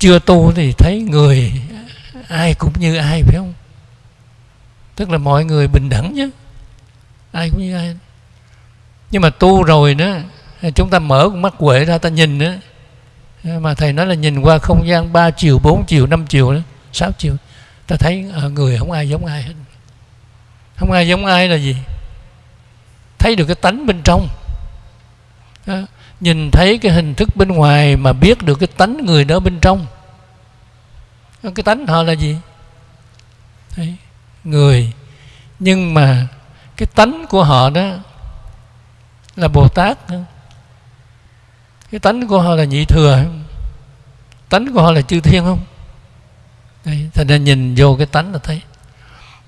chưa tu thì thấy người, ai cũng như ai, phải không? Tức là mọi người bình đẳng chứ ai cũng như ai. Nhưng mà tu rồi đó, chúng ta mở con mắt quệ ra, ta nhìn nữa mà thầy nói là nhìn qua không gian 3 chiều 4 chiều 5 chiều đó 6 chiều. Ta thấy ờ, người không ai giống ai hết. Không ai giống ai là gì? Thấy được cái tánh bên trong. Đó nhìn thấy cái hình thức bên ngoài mà biết được cái tánh người đó bên trong. Cái tánh họ là gì? Đấy, người. Nhưng mà cái tánh của họ đó là bồ tát cái tánh của họ là nhị thừa tánh của họ là chư thiên không? Đấy, thành ra nhìn vô cái tánh là thấy.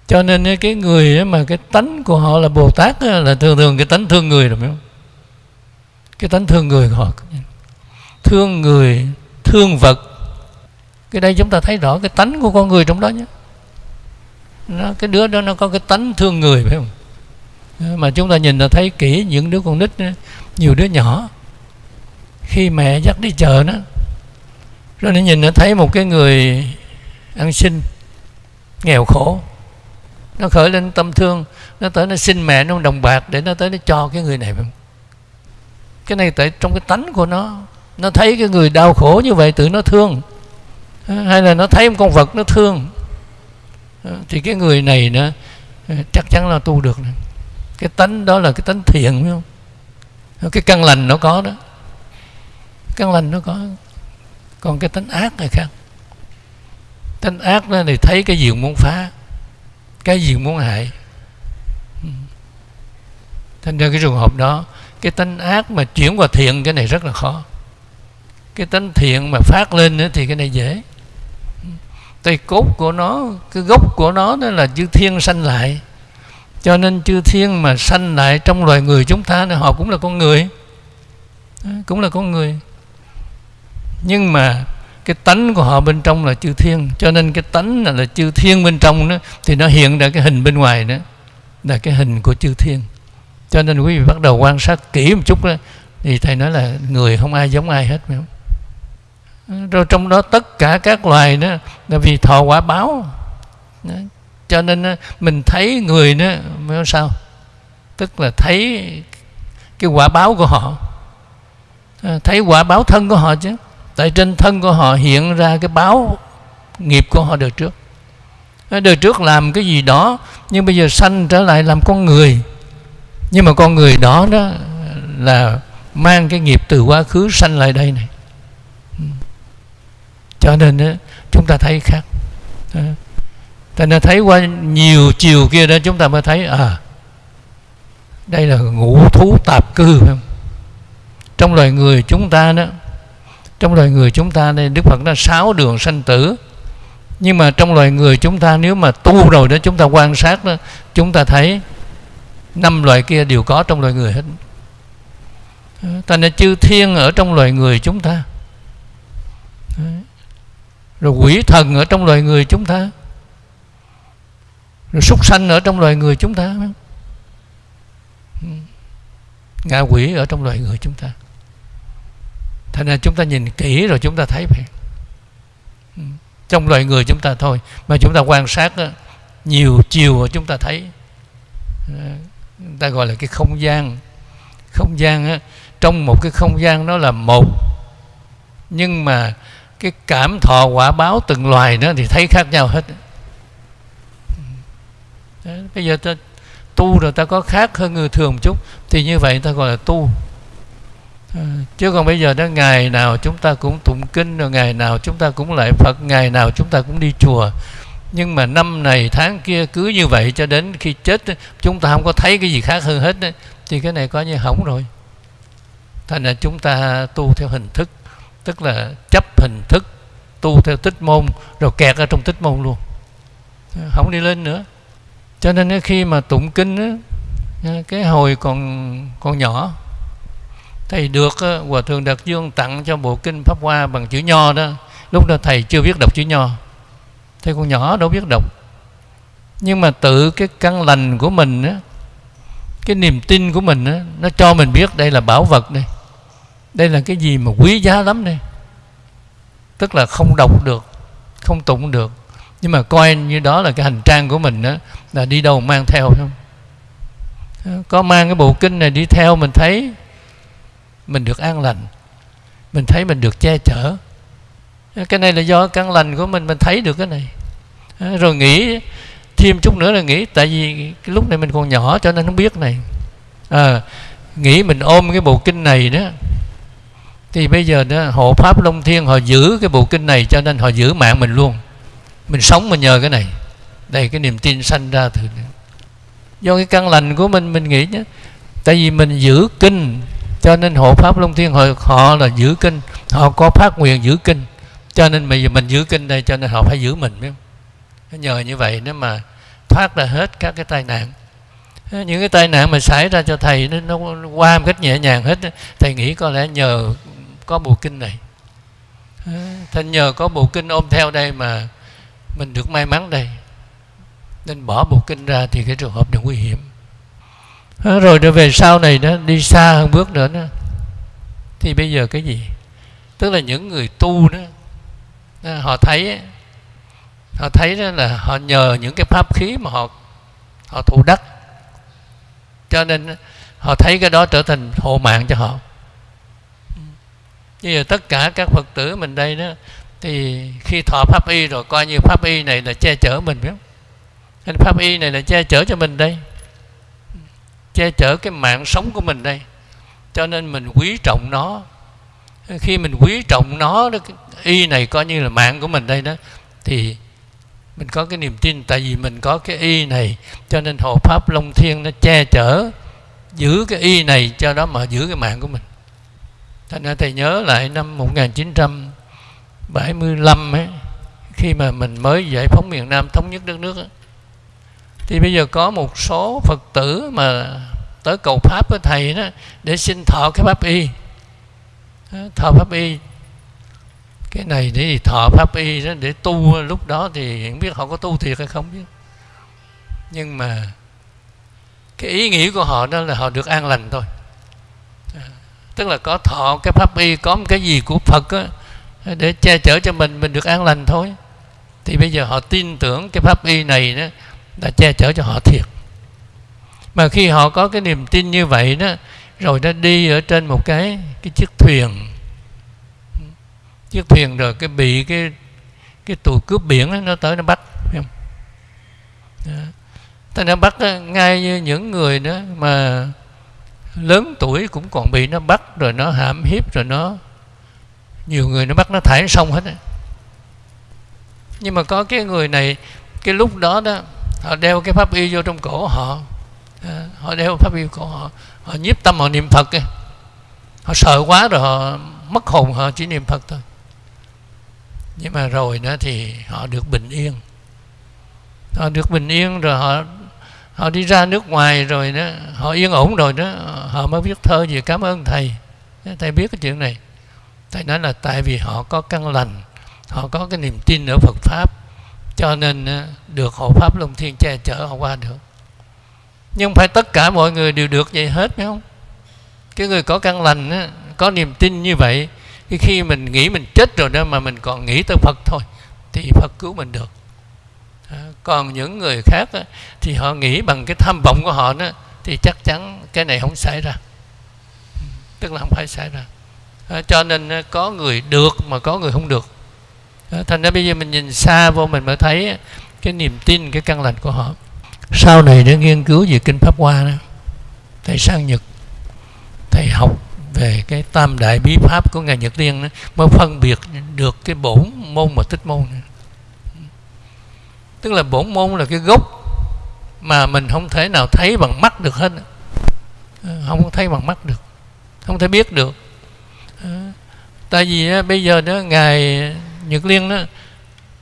Cho nên cái người mà cái tánh của họ là bồ tát là thường thường cái tánh thương người rồi phải không? Cái tánh thương người của họ. Thương người thương vật. Cái đây chúng ta thấy rõ cái tánh của con người trong đó nhé. Nó, cái đứa đó nó có cái tánh thương người phải không? Mà chúng ta nhìn là thấy kỹ những đứa con nít nhiều đứa nhỏ. Khi mẹ dắt đi chợ nó rồi nó nhìn nó thấy một cái người ăn xin nghèo khổ. Nó khởi lên tâm thương nó tới nó xin mẹ nó đồng bạc để nó tới nó cho cái người này cái này tại trong cái tánh của nó nó thấy cái người đau khổ như vậy tự nó thương. Hay là nó thấy một con vật nó thương. Thì cái người này nó chắc chắn là tu được này. cái tánh đó là cái tánh thiện, phải không? Cái căn lành nó có đó. Căn lành nó có. Còn cái tánh ác này khác. Tánh ác đó thì thấy cái gì muốn phá, cái gì muốn hại. Thành ra cái trường hợp đó cái tánh ác mà chuyển qua thiện cái này rất là khó. Cái tánh thiện mà phát lên nữa thì cái này dễ. Tay cốt của nó cái gốc của nó đó là chư thiên sanh lại. Cho nên chư thiên mà sanh lại trong loài người chúng ta thì họ cũng là con người. Cũng là con người. Nhưng mà cái tánh của họ bên trong là chư thiên. Cho nên cái tánh là, là chư thiên bên trong đó thì nó hiện ra cái hình bên ngoài đó là cái hình của chư thiên cho nên quý vị bắt đầu quan sát kỹ một chút đó, thì thầy nói là người không ai giống ai hết, phải không? Rồi trong đó tất cả các loài đó, là vì thọ quả báo. Đó. cho nên mình thấy người đó mới sao? Tức là thấy cái quả báo của họ. Ờ, thấy quả báo thân của họ chứ. Tại trên thân của họ hiện ra cái báo nghiệp của họ đời trước. Ờ, đời trước làm cái gì đó, nhưng bây giờ sanh trở lại làm con người nhưng mà con người đó đó là mang cái nghiệp từ quá khứ sanh lại đây này. Ừ. Cho nên đó, chúng ta thấy khác. Ta đã thấy qua nhiều chiều kia đó chúng ta mới thấy à đây là ngũ thú tạp cư phải không? trong loài người chúng ta đó trong loài người chúng ta đây đức phật đã sáu đường sanh tử. Nhưng mà trong loài người chúng ta nếu mà tu rồi đó chúng ta quan sát đó chúng ta thấy năm loài kia đều có trong loài người hết. Thành ra chư thiên ở trong loài người chúng ta. Rồi quỷ thần ở trong loài người chúng ta. Rồi súc sanh ở trong loài người chúng ta. Ngạ quỷ ở trong loài người chúng ta. Thành ra chúng ta nhìn kỹ rồi chúng ta thấy vậy. Trong loài người chúng ta thôi. Mà chúng ta quan sát đó, nhiều chiều chúng ta thấy người ta gọi là cái không gian. Không gian á, trong một cái không gian đó là một. Nhưng mà cái cảm thọ quả báo từng loài đó thì thấy khác nhau hết. Đó, bây giờ ta tu rồi ta có khác hơn người thường một chút thì như vậy ta gọi là tu. Ờ, chứ còn bây giờ đó ngày nào chúng ta cũng tụng kinh rồi ngày nào chúng ta cũng lại phật ngày nào chúng ta cũng đi chùa nhưng mà năm này, tháng kia cứ như vậy cho đến khi chết chúng ta không có thấy cái gì khác hơn hết thì cái này coi như hỏng rồi. Thành ra chúng ta tu theo hình thức, tức là chấp hình thức, tu theo tích môn, rồi kẹt ở trong tích môn luôn. Không đi lên nữa. Cho nên khi mà tụng kinh cái hồi còn còn nhỏ, thầy được hòa thượng đạt dương tặng cho bộ kinh pháp hoa bằng chữ nho đó. Lúc đó thầy chưa biết đọc chữ nho thế con nhỏ đâu biết đọc. Nhưng mà tự cái căn lành của mình á, cái niềm tin của mình á, nó cho mình biết đây là bảo vật đây. Đây là cái gì mà quý giá lắm đây. Tức là không đọc được, không tụng được. Nhưng mà coi như đó là cái hành trang của mình á, là đi đâu mang theo không? Ờ, có mang cái bộ kinh này đi theo mình thấy, mình được an lành. Mình thấy mình được che chở cái này là do căn lành của mình mình thấy được cái này. À, rồi nghĩ thêm chút nữa là nghĩ tại vì cái lúc này mình còn nhỏ cho nên không biết này. À, nghĩ mình ôm cái bộ kinh này đó thì bây giờ đó hộ pháp long thiên họ giữ cái bộ kinh này cho nên họ giữ mạng mình luôn. Mình sống mình nhờ cái này. Đây cái niềm tin sanh ra từ do cái căn lành của mình mình nghĩ nhé tại vì mình giữ kinh cho nên hộ pháp long thiên họ, họ là giữ kinh. Họ có phát nguyện giữ kinh cho nên bây giờ mình giữ kinh đây cho nên họ phải giữ mình biết không? Nhờ như vậy nếu mà thoát ra hết các cái tai nạn. Những cái tai nạn mà xảy ra cho thầy nó, nó qua một cách nhẹ nhàng hết thầy nghĩ có lẽ nhờ có bộ kinh này. Thành nhờ có bộ kinh ôm theo đây mà mình được may mắn đây. Nên bỏ bộ kinh ra thì cái trường hợp này nguy hiểm. Rồi trở về sau này đó đi xa hơn bước nữa đó. Thì bây giờ cái gì? Tức là những người tu đó Ờ, họ thấy họ thấy đó là họ nhờ những cái pháp khí mà họ họ thụ đắc cho nên họ thấy cái đó trở thành hộ mạng cho họ. Như tất cả các phật tử mình đây đó thì khi thọ pháp y rồi coi như pháp y này là che chở mình biết không? Pháp y này là che chở cho mình đây. Che chở cái mạng sống của mình đây. Cho nên mình quý trọng nó. Khi mình quý trọng nó đó, y này coi như là mạng của mình đây đó thì mình có cái niềm tin tại vì mình có cái y này cho nên hộ pháp long thiên nó che chở giữ cái y này cho đó mà giữ cái mạng của mình. Thành ra thầy nhớ lại năm 1975 ấy khi mà mình mới giải phóng miền Nam thống nhất đất nước ấy, thì bây giờ có một số Phật tử mà tới cầu Pháp với thầy đó để xin thọ cái pháp y. Thọ pháp y cái này để thọ pháp y đó để tu lúc đó thì không biết họ có tu thiệt hay không chứ nhưng mà cái ý nghĩa của họ đó là họ được an lành thôi. Tức là có thọ cái pháp y có một cái gì của Phật đó, để che chở cho mình mình được an lành thôi. Thì bây giờ họ tin tưởng cái pháp y này đó là che chở cho họ thiệt. Mà khi họ có cái niềm tin như vậy đó rồi nó đi ở trên một cái cái chiếc thuyền chiếc thuyền rồi cái bị cái cái tù cướp biển đó, nó tới nó bắt không đó. nó bắt đó, ngay như những người đó mà lớn tuổi cũng còn bị nó bắt rồi nó hãm hiếp rồi nó nhiều người nó bắt nó thải xong hết nhưng mà có cái người này cái lúc đó đó họ đeo cái pháp y vô trong cổ họ họ đeo pháp y cổ họ họ nhiếp tâm họ niệm phật ấy. họ sợ quá rồi họ mất hồn họ chỉ niệm phật thôi nhưng mà rồi đó thì họ được bình yên. Họ được bình yên rồi họ họ đi ra nước ngoài rồi đó, họ yên ổn rồi đó, họ mới viết thơ gì, cảm ơn thầy. Thầy biết cái chuyện này. Thầy nói là tại vì họ có căn lành, họ có cái niềm tin ở Phật pháp, cho nên ờ, được hộ pháp long thiên che chở họ qua được. Nhưng phải tất cả mọi người đều được vậy hết, phải không? Cái người có căn lành có niềm tin như vậy thì khi mình nghĩ mình chết rồi đó mà mình còn nghĩ tới Phật thôi, thì Phật cứu mình được. À, còn những người khác thì họ nghĩ bằng cái tham vọng của họ đó, thì chắc chắn cái này không xảy ra. Tức là không phải xảy ra. À, cho nên à, có người được mà có người không được. Thành ra bây giờ mình nhìn xa vô mình mới thấy cái niềm tin, cái căn lành của họ. Sau này để nghiên cứu về kinh pháp hoa đó, thầy sang nhật, thầy học về cái tam đại bí pháp của ngài nhật liên đó, mới phân biệt được cái bổn môn và tích môn. Này. tức là bổn môn là cái gốc mà mình không thể nào thấy bằng mắt được hết. Không thấy bằng mắt được không thể biết được. Tại vì bây giờ đó ngài nhật liên đó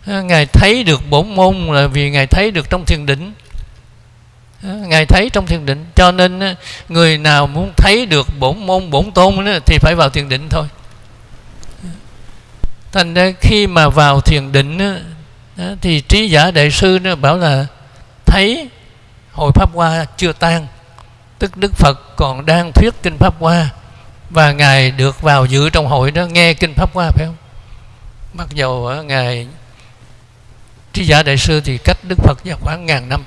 ngài thấy được bổn môn là vì ngài thấy được trong thiền định. Ờ, ngài thấy trong thiền định, cho nên ờ, người nào muốn thấy được bổn môn, bổn tôn thì phải vào thiền định thôi. Ờ, thành ra khi mà vào thiền định thì trí giả đại sư bảo là, thấy, hội pháp hoa chưa tan, tức đức phật còn đang thuyết kinh pháp hoa, và ngài được vào dự trong hội đó nghe kinh pháp hoa, phải không? Mặc dầu ngài, trí giả đại sư thì cách đức phật vào khoảng ngàn năm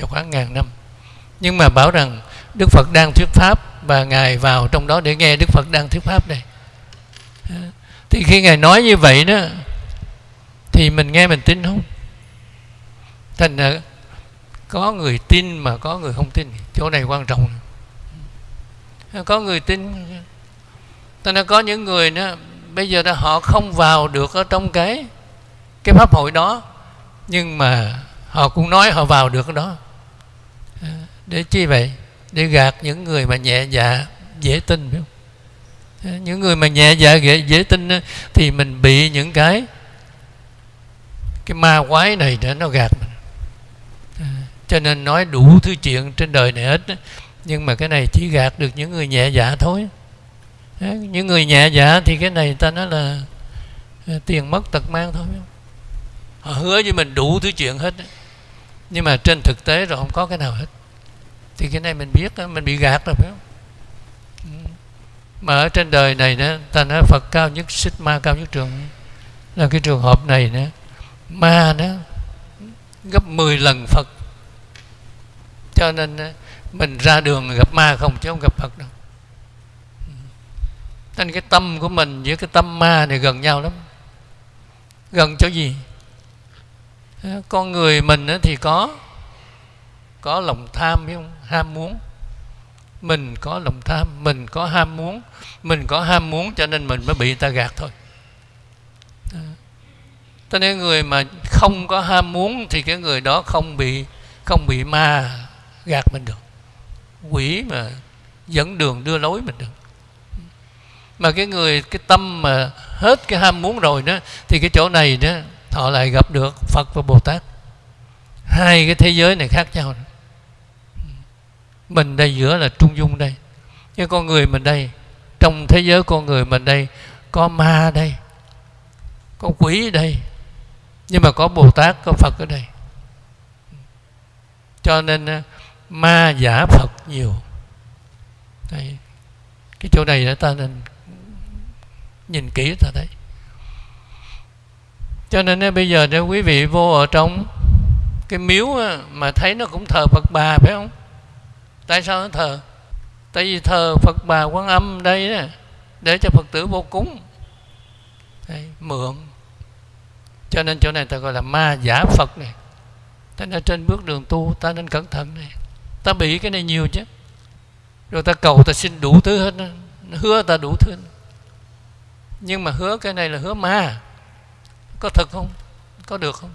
và khoảng ngàn năm. Nhưng mà bảo rằng đức phật đang thuyết pháp và ngài vào trong đó để nghe đức phật đang thuyết pháp đây. Thì khi ngài nói như vậy đó, thì mình nghe mình tin không? Thành ra có người tin mà có người không tin, chỗ này quan trọng. Có người tin. Thành ra có những người đó, bây giờ đó họ không vào được ở trong cái cái pháp hội đó, nhưng mà họ cũng nói họ vào được đó để chi vậy? Để gạt những người mà nhẹ dạ dễ tin phải không? Những người mà nhẹ dạ dễ, dễ tin thì mình bị những cái cái ma quái này để nó gạt mình. Cho nên nói đủ thứ chuyện trên đời này hết nhưng mà cái này chỉ gạt được những người nhẹ dạ thôi. Những người nhẹ dạ thì cái này ta nói là ờ, tiền mất tật mang thôi họ hứa với mình đủ thứ chuyện hết nhưng mà trên thực tế rồi không có cái nào hết thì cái này mình biết mình bị gạt rồi, phải không? Ừ. Mà ở trên đời này đó ta nói Phật cao nhất xích ma cao nhất trường. Là cái trường hợp này nữa ma đó gấp 10 lần Phật. Cho nên mình ra đường gặp ma không, chứ không gặp Phật đâu. Ừ. Nên cái tâm của mình với cái tâm ma này gần nhau lắm. Gần chỗ gì? Con người mình thì có có lòng tham hay không? Ham muốn. Mình có lòng tham, mình có ham muốn. Mình có ham muốn cho nên mình mới bị người ta gạt thôi. Cho nên người mà không có ham muốn thì cái người đó không bị không bị ma gạt mình được. Quỷ mà dẫn đường đưa lối mình được. Mà cái người, cái tâm mà hết cái ham muốn rồi đó, thì cái chỗ này đó họ lại gặp được Phật và Bồ Tát. Hai cái thế giới này khác nhau mình đây giữa là trung dung đây. Nhưng con người mình đây, trong thế giới con người mình đây, có ma đây, có quỷ ở đây, nhưng mà có Bồ Tát, có Phật ở đây. Cho nên ờ, ma giả Phật nhiều. Đây, cái chỗ này ta nên nhìn kỹ ta thấy cho nên ờ, bây giờ nếu quý vị vô ở trong cái miếu ờ, mà thấy nó cũng thờ Phật bà, phải không? Tại sao nó thờ? Tại vì thờ Phật bà Quan Âm đây đó, để cho Phật tử vô cúng. Đấy, mượn. Cho nên chỗ này ta gọi là ma giả Phật này. Ta nên trên bước đường tu ta nên cẩn thận này. Ta bị cái này nhiều chứ. Rồi ta cầu ta xin đủ thứ hết hứa ta đủ thứ. Nhưng mà hứa cái này là hứa ma. Có thật không? Có được không?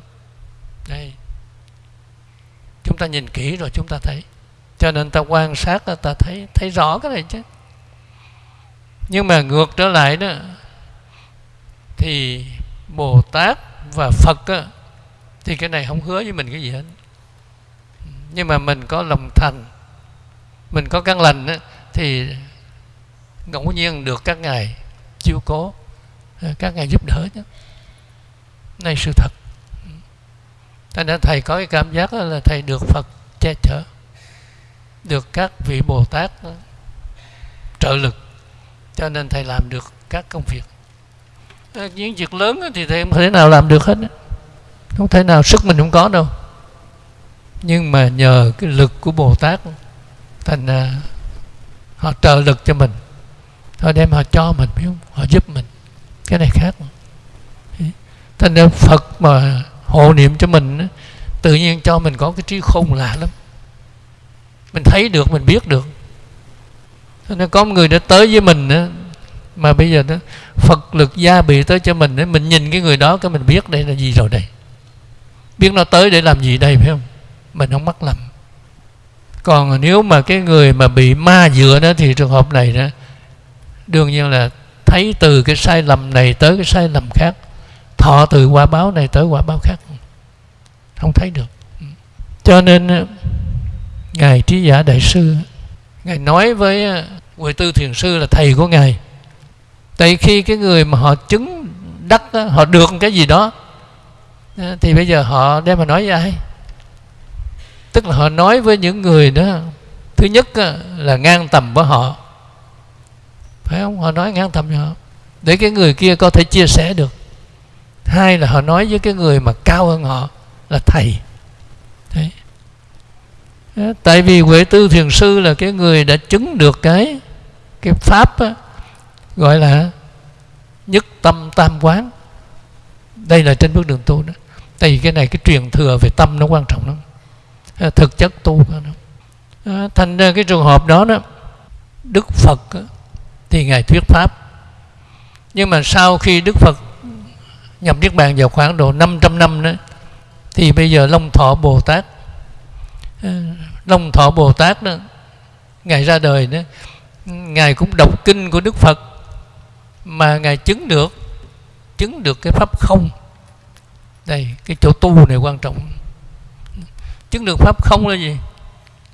Đây. Chúng ta nhìn kỹ rồi chúng ta thấy cho nên ta quan sát ta thấy thấy rõ cái này chứ. Nhưng mà ngược trở lại đó thì bồ tát và phật đó, thì cái này không hứa với mình cái gì hết. Nhưng mà mình có lòng thành mình có căn lành đó, thì ngẫu nhiên được các ngài chiếu cố à, các ngài giúp đỡ chứ này sự thật. Thành ra thầy có cái cảm giác là thầy được Phật che chở. Được các vị Bồ Tát ờ, trợ lực, Cho nên thầy làm được các công việc. Ờ, những việc lớn thì thầy không thể nào làm được hết Không thể nào sức mình không có đâu. Nhưng mà nhờ cái lực của Bồ Tát Thành ờ, họ trợ lực cho mình. Họ đem họ cho mình biết không? Họ giúp mình. Cái này khác. Thành ra phật mà hộ niệm cho mình tự nhiên cho mình có cái trí khôn lạ lắm mình thấy được, mình biết được. Thành có một người đã tới với mình mà bây giờ đó, phật lực gia bị tới cho mình mình nhìn cái người đó cái mình biết đây là gì rồi đây. Biết nó tới để làm gì đây, phải không? Mình không mắc lầm. Còn nếu mà cái người mà bị ma dựa đó thì trường hợp này đó, đương nhiên là thấy từ cái sai lầm này tới cái sai lầm khác. Thọ từ quả báo này tới quả báo khác. Không thấy được. Cho nên ngài trí giả đại sư. Ngài nói với à, Huệ Tư Thiền Sư là thầy của ngài. Tại khi cái người mà họ chứng đắc họ được cái gì đó thì bây giờ họ đem mà nói với ai? Tức là họ nói với những người đó, thứ nhất là ngang tầm với họ. Phải không? Họ nói ngang tầm với họ. Để cái người kia có thể chia sẻ được. Hai là họ nói với cái người mà cao hơn họ là thầy tại vì huệ tư thiền sư là cái người đã chứng được cái cái pháp á, gọi là nhất tâm tam quán. Đây là trên bước đường tu đó. Tại vì cái này cái truyền thừa về tâm nó quan trọng lắm. Thực chất tu đó. thành ra cái trường hợp đó đó đức phật thì ngài thuyết pháp. Nhưng mà sau khi đức phật nhập niết bàn vào khoảng độ 500 năm đó thì bây giờ long thọ bồ tát Ờ, long thọ bồ tát đó ngài ra đời đó ngài cũng đọc kinh của đức phật mà ngài chứng được chứng được cái pháp không. Đây cái chỗ tu này quan trọng. Chứng được pháp không là gì?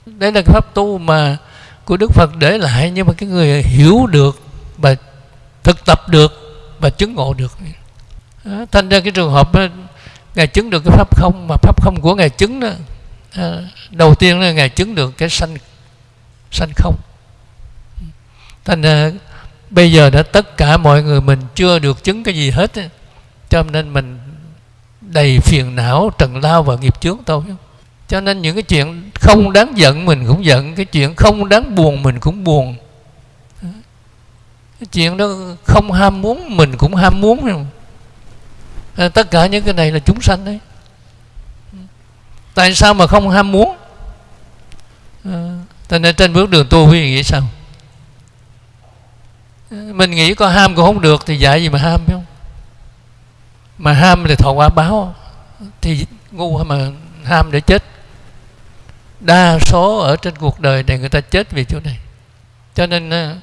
Đấy là cái pháp tu mà của đức phật để lại nhưng mà cái người hiểu được và thực tập được và chứng ngộ được. Đó, thành ra cái trường hợp đó, ngài chứng được cái pháp không mà pháp không của ngài chứng đó Ờ, đầu tiên là ngài chứng được cái sanh sanh không. Thành ra bây giờ đã tất cả mọi người mình chưa được chứng cái gì hết cho nên mình đầy phiền não trần lao và nghiệp chướng thôi. Cho nên những cái chuyện không đáng giận mình cũng giận cái chuyện không đáng buồn mình cũng buồn. Cái chuyện đó không ham muốn mình cũng ham muốn. À, tất cả những cái này là chúng sanh đấy tại sao mà không ham muốn? Ờ, à, nên trên bước đường tu quý vị nghĩ sao? Ờ, mình nghĩ có ham cũng không được thì dạy gì mà ham phải không? Mà ham thì thọ quả báo thì ngu mà ham để chết. Đa số ở trên cuộc đời này người ta chết vì chỗ này. Cho nên ờ,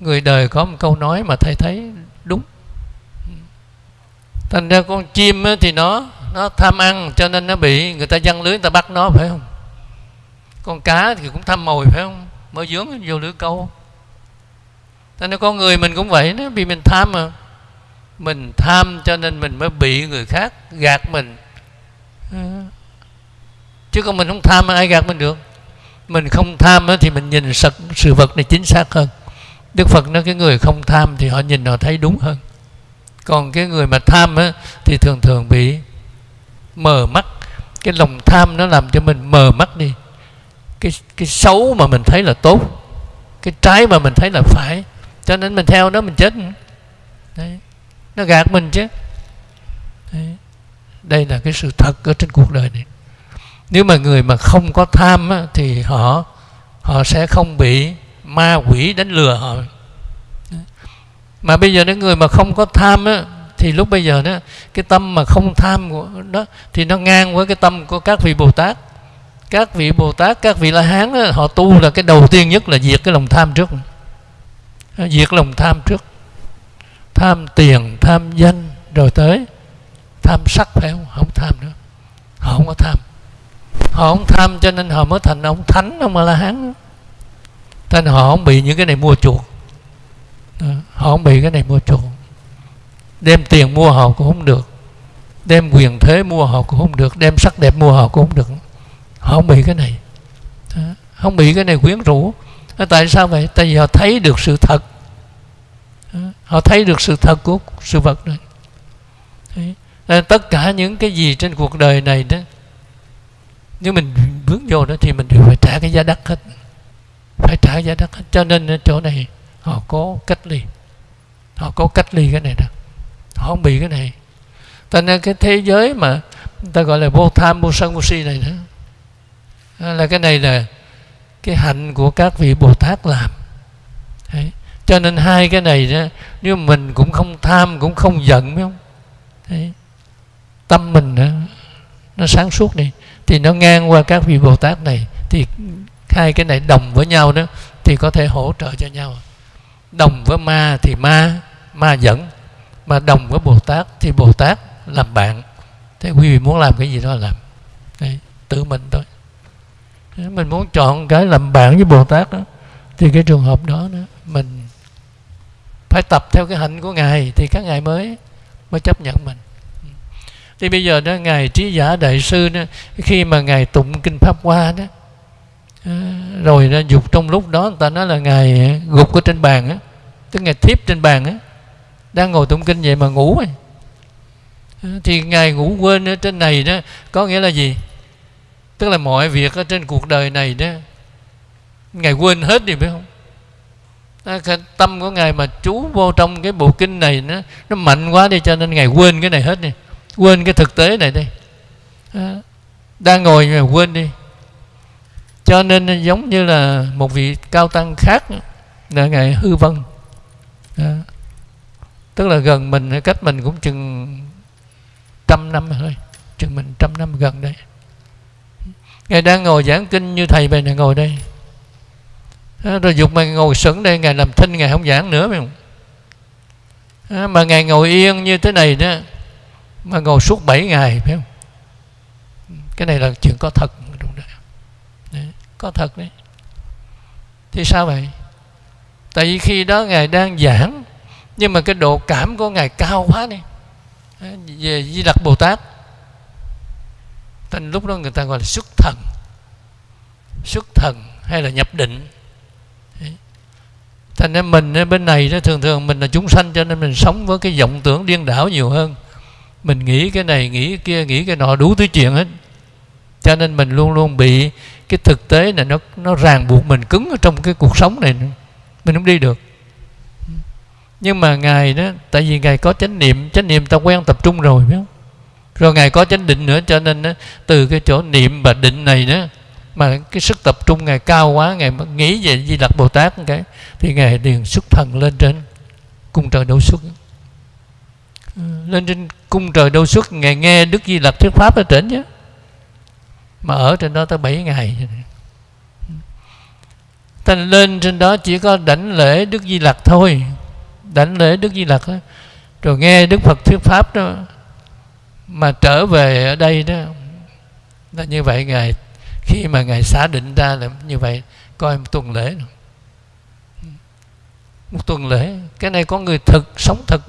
người đời có một câu nói mà thầy thấy đúng. Thành ra con chim thì nó nó tham ăn cho nên nó bị người ta giăng lưới người ta bắt nó phải không? Con cá thì cũng tham mồi phải không? Mới dướng vô lưới câu. Cho nên con người mình cũng vậy nó vì mình tham mà. Mình tham cho nên mình mới bị người khác gạt mình. Chứ còn mình không tham ai gạt mình được? Mình không tham thì mình nhìn sự, sự vật này chính xác hơn. Đức phật nói cái người không tham thì họ nhìn họ thấy đúng hơn. Còn cái người mà tham á, thì thường thường bị mờ mắt. Cái lòng tham nó làm cho mình mờ mắt đi. Cái cái xấu mà mình thấy là tốt. Cái trái mà mình thấy là phải. Cho nên mình theo nó mình chết. Đấy. nó gạt mình chứ. Đấy. đây là cái sự thật ở trên cuộc đời này. Nếu mà người mà không có tham á, thì họ họ sẽ không bị ma quỷ đánh lừa họ. Mà bây giờ những người mà không có tham á, thì lúc bây giờ đó cái tâm mà không tham của đó thì nó ngang với cái tâm của các vị bồ tát. Các vị bồ tát các vị la hán đó, họ tu là cái đầu tiên nhất là diệt cái lòng tham trước. Diệt lòng tham trước. Tham tiền tham danh rồi tới tham sắc phải không? Không tham nữa. Họ không có tham. Họ không tham cho nên họ mới thành ông thánh ông la hán nên họ không bị những cái này mua chuộc. Họ không bị cái này mua chuộc đem tiền mua họ cũng không được. Đem quyền thế mua họ cũng không được. Đem sắc đẹp mua họ cũng không được. Họ không bị cái này. Không bị cái này quyến rũ. Tại sao vậy? Tại vì họ thấy được sự thật. Họ thấy được sự thật của sự vật này. Đấy. tất cả những cái gì trên cuộc đời này đó, nếu mình vướng vô đó thì mình đều phải trả cái giá đắt hết. Phải trả giá đắt hết. Cho nên chỗ này, họ có cách ly. Họ có cách ly cái này đó họ không bị cái này. Cho nên cái thế giới mà ta gọi là vô tham vô sân vô si này đó là cái này là cái hạnh của các vị bồ tát làm. Đấy. cho nên hai cái này đó nếu mình cũng không tham cũng không giận phải không? Đấy. tâm mình đó, nó sáng suốt đi. Thì nó ngang qua các vị bồ tát này thì hai cái này đồng với nhau đó thì có thể hỗ trợ cho nhau. Đồng với ma thì ma ma dẫn mà đồng với bồ tát thì bồ tát làm bạn. Thế quý vị muốn làm cái gì đó làm. Đấy, tự mình thôi. Mình muốn chọn cái làm bạn với bồ tát đó thì cái trường hợp đó đó mình phải tập theo cái hạnh của ngài thì các ngài mới mới chấp nhận mình. Thì bây giờ đó ngài trí giả đại sư đó khi mà ngài tụng kinh pháp hoa đó rồi nó dục trong lúc đó người ta nói là ngài gục ở trên bàn á tức ngài thiếp trên bàn á đang ngồi tụng kinh vậy mà ngủ rồi. Ờ, thì ngài ngủ quên ở trên này đó, có nghĩa là gì? Tức là mọi việc ở trên cuộc đời này đó, ngài quên hết đi, phải không? À, cái tâm của ngài mà chú vô trong cái bộ kinh này nó nó mạnh quá đi, cho nên ngài quên cái này hết đi. Quên cái thực tế này đi. Ờ, đang ngồi mà quên đi. Cho nên giống như là một vị cao tăng khác là ngài hư vân. Đó tức là gần mình cách mình cũng chừng trăm năm thôi. Chừng mình trăm năm gần đây. Ngài đang ngồi giảng kinh như thầy này ngồi đây. À, rồi dục mà ngồi sững đây, ngài làm thinh, ngài không giảng nữa, phải không? À, mà ngài ngồi yên như thế này đó, mà ngồi suốt 7 ngày, phải không? Cái này là chuyện có thật, đúng đấy. có thật đấy. Thì sao vậy? Tại vì khi đó ngài đang giảng nhưng mà cái độ cảm của ngài cao quá đi. Về di lặc bồ tát thành lúc đó người ta gọi là xuất thần. Xuất thần hay là nhập định. Thành ra mình ở bên này đó, thường thường mình là chúng sanh cho nên mình sống với cái vọng tưởng điên đảo nhiều hơn. Mình nghĩ cái này, nghĩ cái kia, nghĩ cái nọ đủ thứ chuyện hết. Cho nên mình luôn luôn bị cái thực tế này nó nó ràng buộc mình cứng ở trong cái cuộc sống này mình không đi được nhưng mà ngài đó tại vì ngài có chánh niệm chánh niệm ta quen tập trung rồi phải không? Rồi ngài có chánh định nữa cho nên đó, từ cái chỗ niệm và định này đó mà cái sức tập trung ngài cao quá ngài nghĩ về di lặc bồ tát cái thì ngài liền xuất thần lên trên cung trời đâu xuất. Lên trên cung trời đâu xuất ngài nghe đức di lặc thuyết pháp ở trên chứ mà ở trên đó tới 7 ngày. Ta lên trên đó chỉ có đảnh lễ đức di lặc thôi đảnh lễ đức di lặc rồi nghe đức phật thuyết pháp đó, mà trở về ở đây đó, là như vậy ngài, khi mà ngài xả định ra là như vậy, coi một tuần lễ một tuần lễ, cái này có người thực, sống thực.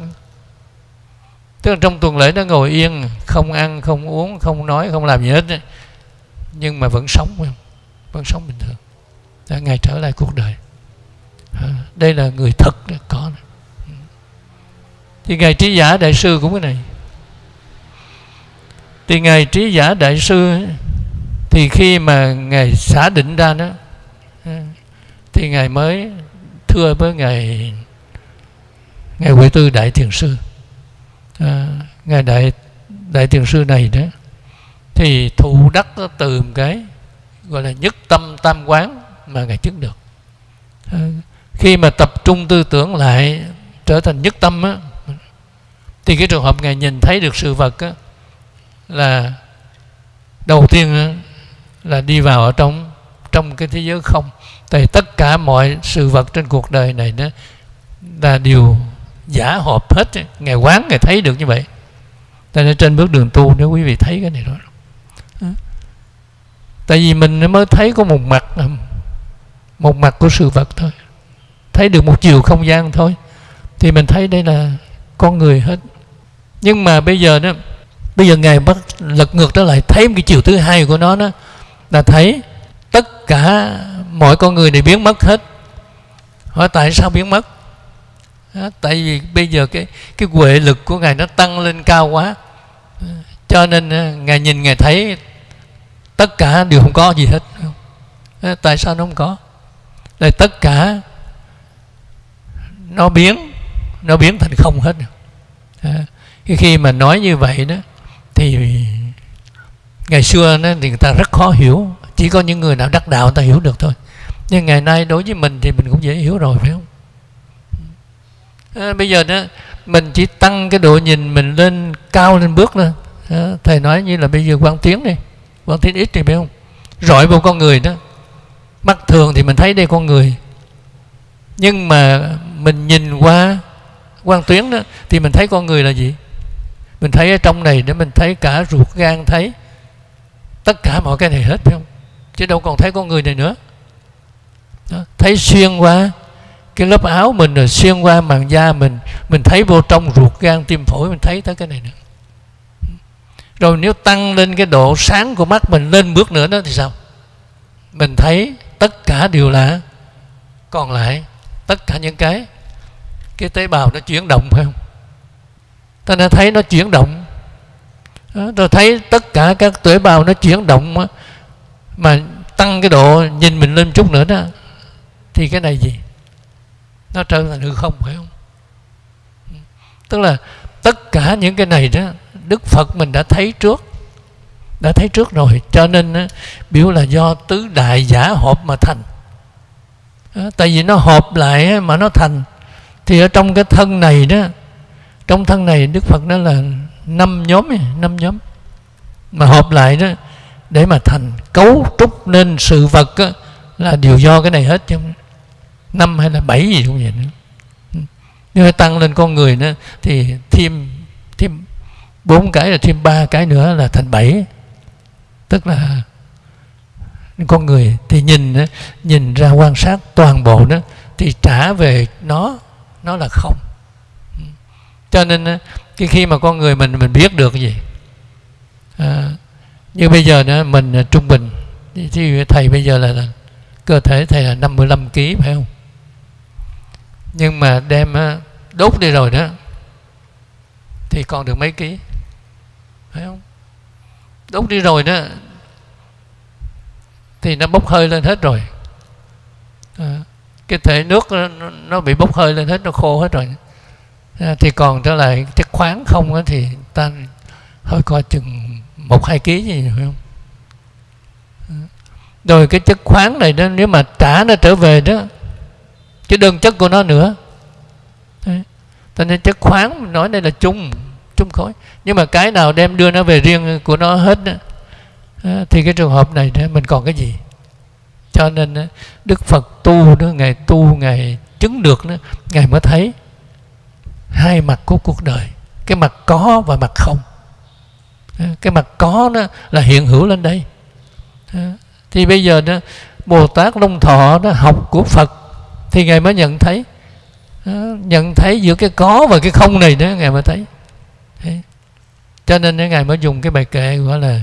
Tức là trong tuần lễ nó ngồi yên, không ăn, không uống, không nói, không làm gì hết nhưng mà vẫn sống vẫn sống bình thường. Đã ngài trở lại cuộc đời. À, đây là người thật có thì ngài trí giả đại sư cũng cái này. Thì ngài trí giả đại sư thì khi mà ngài xả định ra đó thì ngài mới thưa với ngài ngài huệ tư đại thiền sư. À, ngài đại đại thiền sư này đó thì thụ đắc từ một cái gọi là nhất tâm tam quán mà ngài chứng được. À, khi mà tập trung tư tưởng lại trở thành nhất tâm á thì cái trường hợp ngài nhìn thấy được sự vật á, là đầu tiên á, là đi vào ở trong trong cái thế giới không. Tại tất cả mọi sự vật trên cuộc đời này đó là điều giả hợp hết ngài quán ngài thấy được như vậy. Tại nên trên bước đường tu nếu quý vị thấy cái này đó tại vì mình mới thấy có một mặt một mặt của sự vật thôi. Thấy được một chiều không gian thôi. Thì mình thấy đây là con người hết nhưng mà bây giờ đó bây giờ ngài bắt lật ngược trở lại thấy một cái chiều thứ hai của nó đó là thấy tất cả mọi con người này biến mất hết. Hỏi tại sao biến mất? Đó, tại vì bây giờ cái cái huệ lực của ngài nó tăng lên cao quá. Cho nên ngài nhìn ngài thấy tất cả đều không có gì hết. Đó, tại sao nó không có? Là tất cả nó biến nó biến thành không hết cái khi mà nói như vậy đó thì ngày xưa đó thì người ta rất khó hiểu. Chỉ có những người nào đắc đạo người ta hiểu được thôi. Nhưng ngày nay đối với mình thì mình cũng dễ hiểu rồi phải không? À, bây giờ đó mình chỉ tăng cái độ nhìn mình lên cao lên bước lên à, thầy nói như là bây giờ quan tiến đi. Quan tiến ít thì phải không? Rọi vào con người đó. Mắt thường thì mình thấy đây con người. Nhưng mà mình nhìn qua quan tuyến đó thì mình thấy con người là gì? Mình thấy ở trong này để mình thấy cả ruột gan thấy tất cả mọi cái này hết phải không? Chứ đâu còn thấy con người này nữa. Đó, thấy xuyên qua cái lớp áo mình rồi xuyên qua màng da mình mình thấy vô trong ruột gan tim phổi mình thấy tới cái này nữa. Rồi nếu tăng lên cái độ sáng của mắt mình lên bước nữa đó thì sao? Mình thấy tất cả đều là còn lại tất cả những cái cái tế bào nó chuyển động phải không? Ta đã thấy nó chuyển động. Tôi thấy tất cả các tế bào nó chuyển động mà tăng cái độ nhìn mình lên chút nữa đó, thì cái này gì? Nó trở thành hư không, phải không? Tức là tất cả những cái này đó, đức phật mình đã thấy trước, đã thấy trước rồi. Cho nên biểu là do tứ đại giả hợp mà thành. Tại vì nó hợp lại mà nó thành, thì ở trong cái thân này đó trong thân này đức phật nói là năm nhóm năm nhóm. Mà hợp lại đó để mà thành cấu trúc nên sự vật đó, là đều do cái này hết chứ năm hay là bảy gì cũng vậy nữa. Nếu tăng lên con người nữa thì thêm thêm bốn cái là thêm ba cái nữa là thành bảy. Tức là con người thì nhìn nhìn ra quan sát toàn bộ đó thì trả về nó nó là không cho nên cái khi mà con người mình mình biết được cái gì à, như bây giờ đó mình à, trung bình thì thầy bây giờ là, là cơ thể thầy là 55 kg phải không? Nhưng mà đem đốt đi rồi đó thì còn được mấy ký phải không? Đốt đi rồi đó thì nó bốc hơi lên hết rồi. À, cái thể nước nó, nó bị bốc hơi lên hết nó khô hết rồi. Ờ, thì còn trở lại chất khoáng không đó, thì ta hơi coi chừng một hai ký gì phải không? Ờ. Rồi cái chất khoáng này đó nếu mà trả nó trở về đó cái đơn chất của nó nữa. Đấy. cho nên chất khoáng nói đây là chung chung khối. Nhưng mà cái nào đem đưa nó về riêng của nó hết đó, ờ, thì cái trường hợp này đó mình còn cái gì? Cho nên đức phật tu đó ngày tu ngày chứng được đó ngài mới thấy hai mặt của cuộc đời, cái mặt có và mặt không. Ờ, cái mặt có đó là hiện hữu lên đây. Ờ, thì bây giờ đó, bồ tát long thọ đó học của phật thì ngài mới nhận thấy. Ờ, nhận thấy giữa cái có và cái không này đó, ngài mới thấy. Cho nên ngài mới dùng cái bài kệ gọi là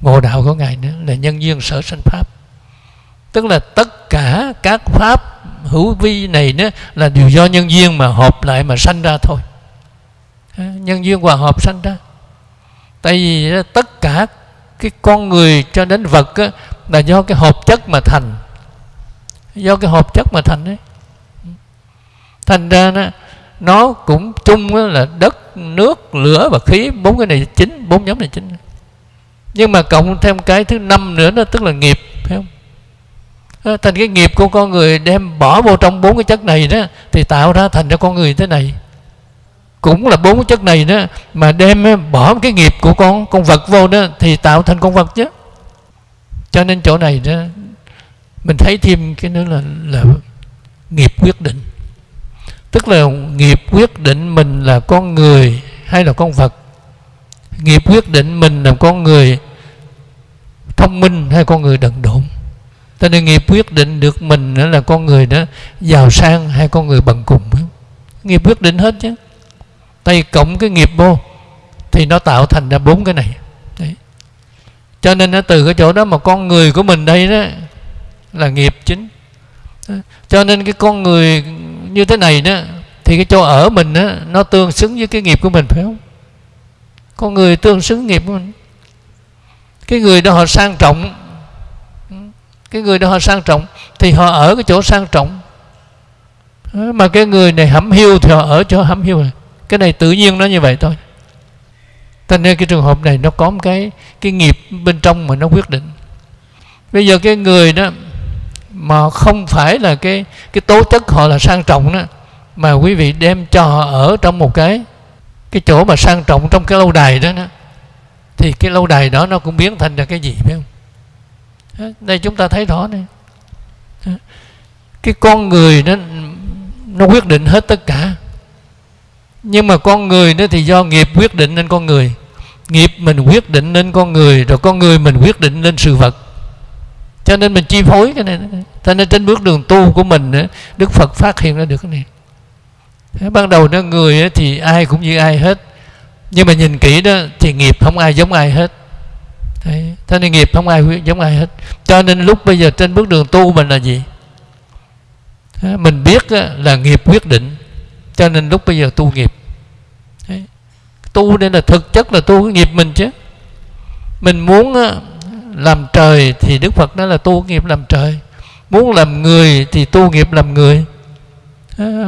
ngộ đạo của ngài nữa, là nhân duyên sở sanh pháp. Tức là tất cả các pháp hữu vi này nữa là đều do nhân duyên mà hợp lại mà sanh ra thôi. Nhân duyên hòa hợp sanh ra. Tại vì tất cả cái con người cho đến vật á, là do cái hợp chất mà thành. Do cái hợp chất mà thành đấy thành ra đó, nó cũng chung là đất nước lửa và khí bốn cái này chính bốn nhóm này chính. Nhưng mà cộng thêm cái thứ năm nữa đó tức là nghiệp phải không? Ờ, thành cái nghiệp của con người đem bỏ vô trong bốn cái chất này đó, thì tạo ra thành ra con người thế này. Cũng là bốn cái chất này đó, mà đem ờ, bỏ cái nghiệp của con con vật vô đó, thì tạo thành con vật chứ. Cho nên chỗ này đó, mình thấy thêm cái nữa là là nghiệp quyết định. Tức là nghiệp quyết định mình là con người hay là con vật. Nghiệp quyết định mình là con người thông minh hay con người đần độn cho nên nghiệp quyết định được mình là con người đó giàu sang hay con người bằng cùng nghiệp quyết định hết chứ. Tay cộng cái nghiệp vô thì nó tạo thành ra bốn cái này. Đấy. cho nên nó từ cái chỗ đó mà con người của mình đây đó là nghiệp chính. Cho nên cái con người như thế này đó thì cái chỗ ở mình đó, nó tương xứng với cái nghiệp của mình phải không? Con người tương xứng nghiệp của mình. Cái người đó họ sang trọng cái người đó họ sang trọng thì họ ở cái chỗ sang trọng. Ờ, mà cái người này hẩm hiu thì họ ở chỗ hẩm hiu. Này cái này tự nhiên nó như vậy thôi. Cho nên cái trường hợp này nó có một cái cái nghiệp bên trong mà nó quyết định. Bây giờ cái người đó mà không phải là cái cái tố chất họ là sang trọng đó mà quý vị đem cho họ ở trong một cái cái chỗ mà sang trọng trong cái lâu đài đó, đó thì cái lâu đài đó nó cũng biến thành ra cái gì phải không? Đây chúng ta thấy rõ này. Cái con người nó nó quyết định hết tất cả. Nhưng mà con người nó thì do nghiệp quyết định nên con người. Nghiệp mình quyết định nên con người, rồi con người mình quyết định lên sự vật. Cho nên mình chi phối cái này, cho nên trên bước đường tu của mình đức phật phát hiện ra được cái này. Ban đầu nó người thì ai cũng như ai hết. Nhưng mà nhìn kỹ đó, thì nghiệp không ai giống ai hết. Đấy. thế nên nghiệp không ai giống ai hết. Cho nên lúc bây giờ trên bước đường tu mình là gì? Mình biết là nghiệp quyết định. Cho nên lúc bây giờ tu nghiệp. Đấy. tu đây là thực chất là tu cái nghiệp mình chứ. Mình muốn làm trời thì đức phật nói là tu nghiệp làm trời. Muốn làm người thì tu nghiệp làm người.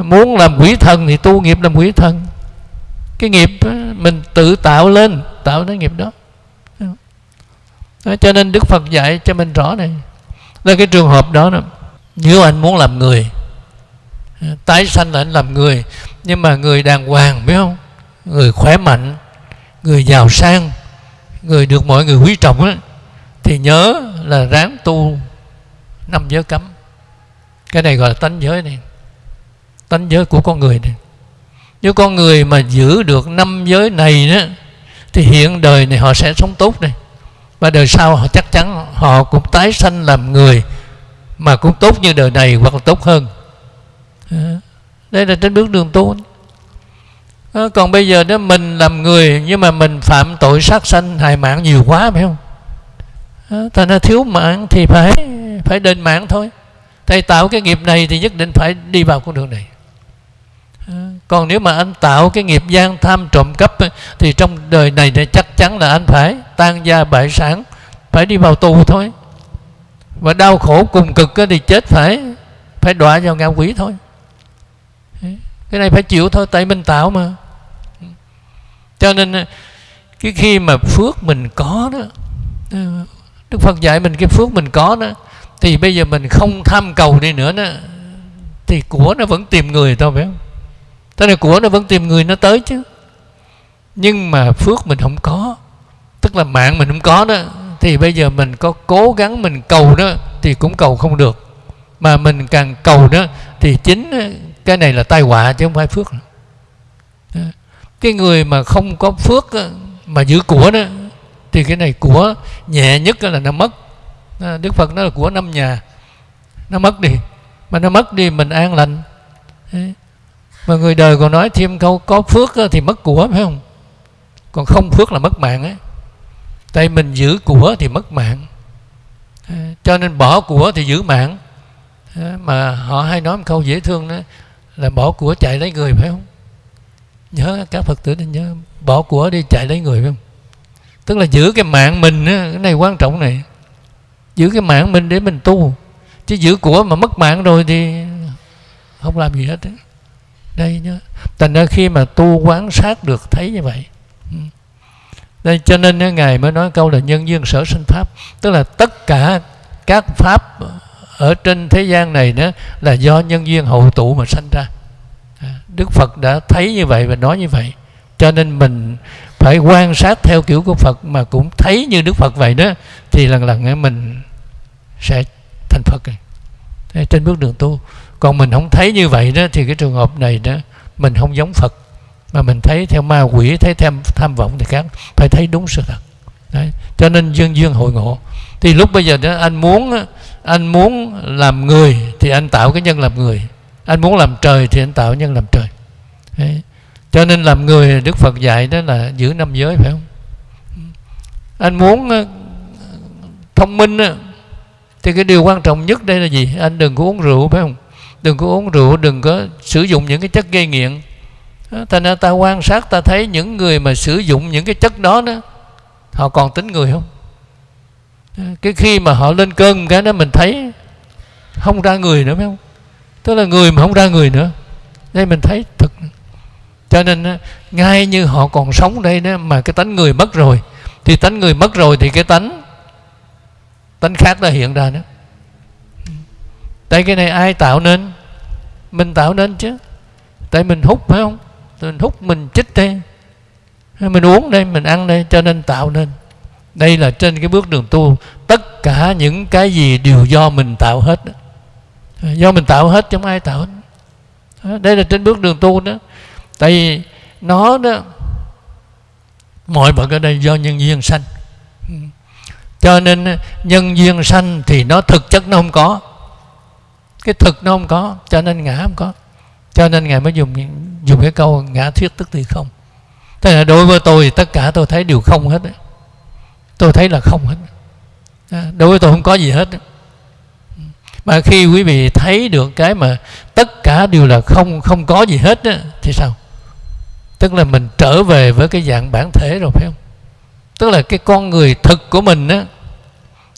Muốn làm quỷ thần thì tu nghiệp làm quỷ thần. Cái nghiệp mình tự tạo lên, tạo cái nghiệp đó cho nên đức phật dạy cho mình rõ này. Là cái trường hợp đó, đó nếu anh muốn làm người tái sanh là anh làm người nhưng mà người đàng hoàng biết không? Người khỏe mạnh người giàu sang người được mọi người quý trọng đó, thì nhớ là ráng tu năm giới cấm. Cái này gọi là tánh giới này. Tánh giới của con người này. Nếu con người mà giữ được năm giới này đó thì hiện đời này họ sẽ sống tốt này và đời sau họ chắc chắn họ cũng tái sanh làm người mà cũng tốt như đời này hoặc là tốt hơn. Ờ, đây là trên bước đường tu. Ờ, còn bây giờ đó mình làm người nhưng mà mình phạm tội sát sanh, hại mạng nhiều quá, phải không? Ờ, Thành ra thiếu mạng thì phải phải đền mạng thôi. Thầy tạo cái nghiệp này thì nhất định phải đi vào con đường này. Còn nếu mà anh tạo cái nghiệp gian tham trộm cắp thì trong đời này thì chắc chắn là anh phải tan gia bại sản, phải đi vào tù thôi. Và đau khổ cùng cực thì chết phải phải đọa vào ngạ quỷ thôi. Cái này phải chịu thôi, tại mình tạo mà. Cho nên à, cái khi mà phước mình có đó à, Đức Phật dạy mình cái phước mình có đó, thì bây giờ mình không tham cầu đi nữa đó, thì của nó vẫn tìm người thôi phải không? Thế này của nó vẫn tìm người nó tới chứ. Nhưng mà phước mình không có. Tức là mạng mình không có đó, Thì bây giờ mình có cố gắng mình cầu đó, Thì cũng cầu không được. Mà mình càng cầu đó, Thì chính ờ, cái này là tai họa chứ không phải phước. Cái người mà không có phước ờ, Mà giữ của đó, Thì cái này của nhẹ nhất là nó mất. Đức Phật nói là của năm nhà. Nó mất đi. Mà nó mất đi mình an lành. Mà người đời còn nói thêm câu có phước ờ, thì mất của, phải không? Còn không phước là mất mạng ấy tại mình giữ của thì mất mạng. Cho nên bỏ của thì giữ mạng. Mà họ hay nói một câu dễ thương đó, là bỏ của chạy lấy người, phải không? Nhớ, các phật tử nên nhớ, bỏ của đi chạy lấy người, phải không? Tức là giữ cái mạng mình cái này quan trọng này. Giữ cái mạng mình để mình tu. Chứ giữ của mà mất mạng rồi thì không làm gì hết ấy đây nhớ thành ra khi mà tu quán sát được, thấy như vậy đây cho nên ngài mới nói câu là nhân duyên sở sinh pháp. Tức là tất cả các pháp ở trên thế gian này đó là do nhân duyên hậu tụ mà sanh ra. À, đức phật đã thấy như vậy và nói như vậy. Cho nên mình phải quan sát theo kiểu của phật mà cũng thấy như đức phật vậy đó, thì lần lần mình sẽ thành phật trên bước đường tu. Còn mình không thấy như vậy đó, thì cái trường hợp này đó, mình không giống Phật mà mình thấy theo ma quỷ, thấy tham tham vọng thì khác. Phải thấy đúng sự thật. Đấy. cho nên dương dương hội ngộ. Thì lúc bây giờ đó, anh muốn anh muốn làm người thì anh tạo cái nhân làm người. Anh muốn làm trời thì anh tạo nhân làm trời. Đấy. cho nên làm người, Đức Phật dạy đó là giữ năm giới, phải không? Anh muốn ờ, thông minh thì cái điều quan trọng nhất đây là gì? Anh đừng có uống rượu, phải không? Đừng có uống rượu, đừng có sử dụng những cái chất gây nghiện thành ra ta quan sát, ta thấy những người mà sử dụng những cái chất đó đó, họ còn tính người không? Cái khi mà họ lên cơn cái đó mình thấy không ra người nữa, phải không? Tức là người mà không ra người nữa. Đây mình thấy thật. cho nên ngay như họ còn sống đây đó, mà cái tánh người mất rồi, thì tánh người mất rồi thì cái tánh tánh khác đã hiện ra nữa. tại cái này ai tạo nên? Mình tạo nên chứ. Tại mình hút, phải không? Mình hút mình chích đây mình uống đây, mình ăn đây, cho nên tạo nên. Đây là trên cái bước đường tu. Tất cả những cái gì đều do mình tạo hết. Do mình tạo hết, chứ không ai tạo hết. Đây là trên bước đường tu đó. Tại vì nó đó, mọi vật ở đây do nhân duyên sanh. Cho nên, nhân duyên sanh thì nó thực chất nó không có. Cái thực nó không có, cho nên ngã không có. Cho nên ngài mới dùng dùng cái câu ngã thuyết tức thì không. Thế là đối với tôi tất cả tôi thấy đều không hết tôi thấy là không hết. À, đối với tôi không có gì hết mà khi quý vị thấy được cái mà tất cả đều là không không có gì hết thì sao? Tức là mình trở về với cái dạng bản thể rồi, phải không? Tức là cái con người thực của mình á,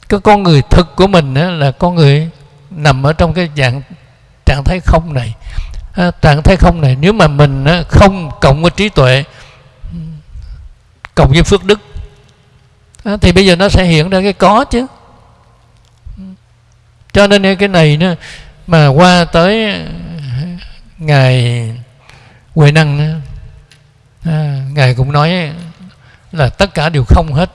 cái con người thực của mình á là con người nằm ở trong cái dạng trạng thái không này. Ờ, à, trạng thái không này nếu mà mình á, không cộng với trí tuệ cộng với phước đức à, thì bây giờ nó sẽ hiện ra cái có chứ. Cho nên cái này nữa mà qua tới à, ngài huệ năng nữa, à, ngài cũng nói là tất cả đều không hết.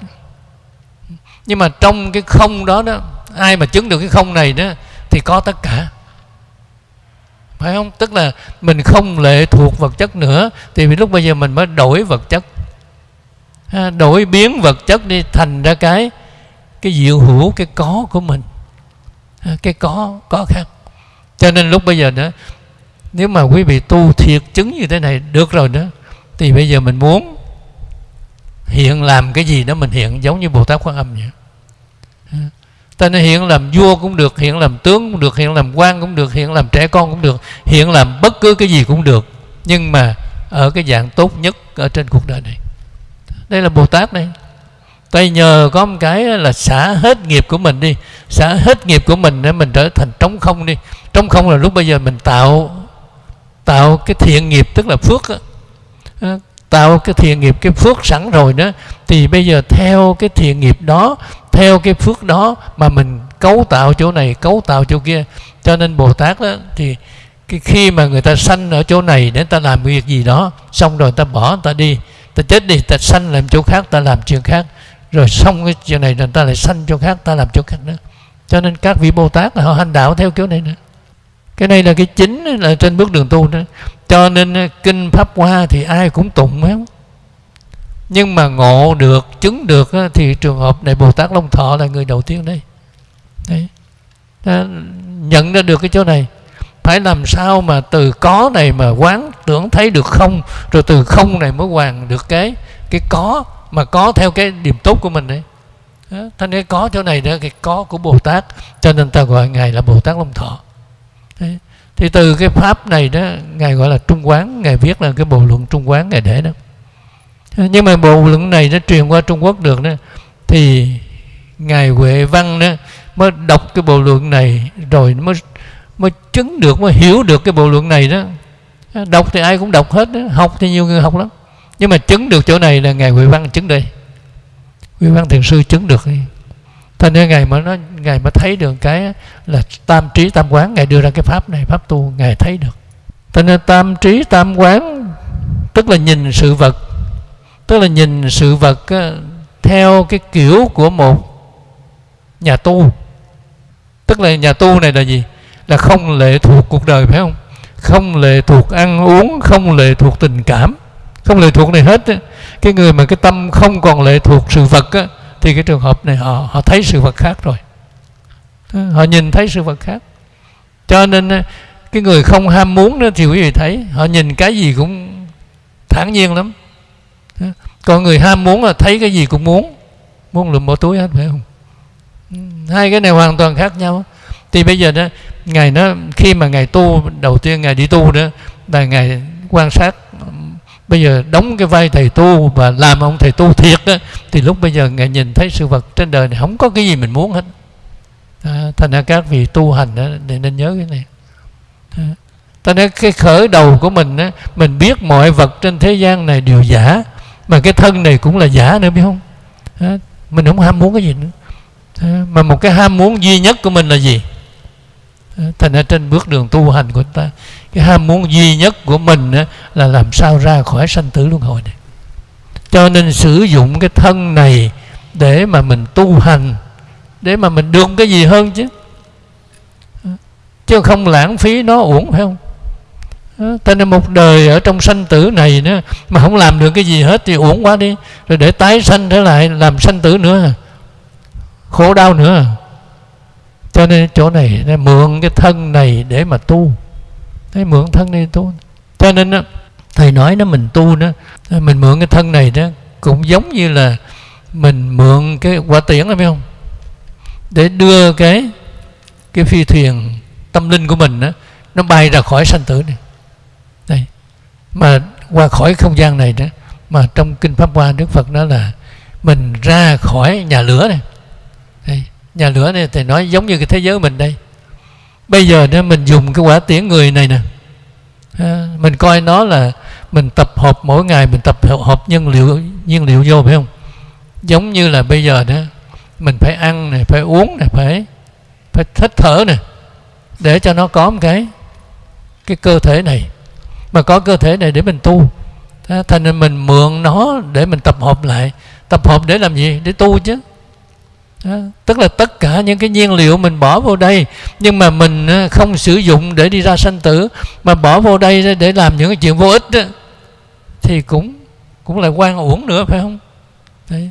Nhưng mà trong cái không đó đó ai mà chứng được cái không này đó thì có tất cả phải không? Tức là mình không lệ thuộc vật chất nữa, thì lúc bây giờ mình mới đổi vật chất. Đổi biến vật chất đi, thành ra cái cái diệu hữu, cái có của mình. Cái có có khác. Cho nên lúc bây giờ đó, nếu mà quý vị tu thiệt chứng như thế này được rồi đó, thì bây giờ mình muốn hiện làm cái gì đó mình hiện giống như bồ tát quan âm vậy ta nên hiện làm vua cũng được hiện làm tướng cũng được hiện làm quan cũng được hiện làm trẻ con cũng được hiện làm bất cứ cái gì cũng được. Nhưng mà ở cái dạng tốt nhất ở trên cuộc đời này. Đây là bồ tát này tay nhờ có một cái là xả hết nghiệp của mình đi, xả hết nghiệp của mình để mình trở thành trống không đi. Trống không là lúc bây giờ mình tạo tạo cái thiện nghiệp, tức là phước đó. Ờ, tạo cái thiện nghiệp, cái phước sẵn rồi đó, thì bây giờ theo cái thiện nghiệp đó theo cái phước đó mà mình cấu tạo chỗ này, cấu tạo chỗ kia. Cho nên bồ tát đó, thì cái khi mà người ta sanh ở chỗ này để ta làm việc gì đó, xong rồi ta bỏ ta đi. Ta chết đi, ta sanh làm chỗ khác, ta làm chuyện khác. Rồi xong cái chuyện này người ta lại sanh chỗ khác, ta làm chỗ khác nữa. Cho nên các vị bồ tát là họ hành đạo theo kiểu này nữa. Cái này là cái chính, là trên bước đường tu đó. Cho nên ờ, kinh pháp hoa thì ai cũng tụng hết không? Nhưng mà ngộ được, chứng được thì trường hợp này bồ tát long thọ là người đầu tiên đây. Đấy. Nhận ra được cái chỗ này. Phải làm sao mà từ có này mà quán tưởng thấy được không, rồi từ không này mới hoàn được cái cái có, mà có theo cái điểm tốt của mình đấy. Thành ra có chỗ này đó, cái có của bồ tát, cho nên ta gọi ngài là bồ tát long thọ. Đấy. thì từ cái pháp này đó, ngài gọi là trung quán, ngài viết là cái bộ luận trung quán ngài để đó nhưng mà bộ luận này nó truyền qua trung quốc được đó, thì ngài huệ văn đó mới đọc cái bộ luận này rồi mới mới chứng được, mới hiểu được cái bộ luận này đó. À, đọc thì ai cũng đọc hết đó. học thì nhiều người học lắm. Nhưng mà chứng được chỗ này là ngài huệ văn chứng đây. Huệ văn thiền sư chứng được cho nên ngài mà nó ngài mà thấy được cái là tam trí tam quán, ngài đưa ra cái pháp này, pháp tu, ngài thấy được. Cho nên tam trí tam quán, tức là nhìn sự vật tức là nhìn sự vật theo cái kiểu của một nhà tu. Tức là nhà tu này là gì? Là không lệ thuộc cuộc đời, phải không? Không lệ thuộc ăn uống, không lệ thuộc tình cảm. Không lệ thuộc này hết cái người mà cái tâm không còn lệ thuộc sự vật thì cái trường hợp này họ họ thấy sự vật khác rồi. Họ nhìn thấy sự vật khác. Cho nên cái người không ham muốn nữa thì quý vị thấy, họ nhìn cái gì cũng thản nhiên lắm còn người ham muốn là thấy cái gì cũng muốn. Muốn lụm bỏ túi hết phải không? Hai cái này hoàn toàn khác nhau. Thì bây giờ đó ngài nó khi mà ngài tu đầu tiên ngài đi tu đó là ngài quan sát. Bây giờ đóng cái vai thầy tu và làm ông thầy tu thiệt đó, thì lúc bây giờ ngài nhìn thấy sự vật trên đời này không có cái gì mình muốn hết. À, thành ra các vị tu hành đó, nên nhớ cái này. À, thành ra cái khởi đầu của mình đó, mình biết mọi vật trên thế gian này đều giả mà cái thân này cũng là giả nữa biết không? À, mình không ham muốn cái gì nữa. À, mà một cái ham muốn duy nhất của mình là gì? Thành ra trên bước đường tu hành của ta cái ham muốn duy nhất của mình là làm sao ra khỏi sanh tử luân hồi này. Cho nên sử dụng cái thân này để mà mình tu hành để mà mình được cái gì hơn chứ? Chứ không lãng phí nó uổng phải không? Cho nên một đời ở trong sanh tử này nữa mà không làm được cái gì hết thì uổng quá đi. Rồi để tái sanh trở lại làm sanh tử nữa. Khổ đau nữa. Cho nên chỗ này nên mượn cái thân này để mà tu. Thế mượn thân này tu. Cho nên đó, thầy nói nó mình tu đó mình mượn cái thân này đó cũng giống như là mình mượn cái quả tiễn phải không? Để đưa cái cái phi thuyền tâm linh của mình đó nó bay ra khỏi sanh tử này đây. Mà qua khỏi không gian này đó mà trong kinh pháp hoa đức phật nói là mình ra khỏi nhà lửa này. Đây, nhà lửa này thì nói giống như cái thế giới mình đây. Bây giờ đó mình dùng cái quả tiễn người này nè. À, mình coi nó là mình tập hợp mỗi ngày mình tập hợp nhân liệu nhiên liệu vô phải không? Giống như là bây giờ đó mình phải ăn này phải uống này phải phải thích thở này để cho nó có một cái cái cơ thể này mà có cơ thể này để mình tu. Thành nên mình mượn nó để mình tập hợp lại. Tập hợp để làm gì? Để tu chứ. Đó. tức là tất cả những cái nhiên liệu mình bỏ vô đây nhưng mà mình không sử dụng để đi ra sanh tử mà bỏ vô đây để làm những cái chuyện vô ích đó, thì cũng cũng là quan uổng nữa phải không? Đấy.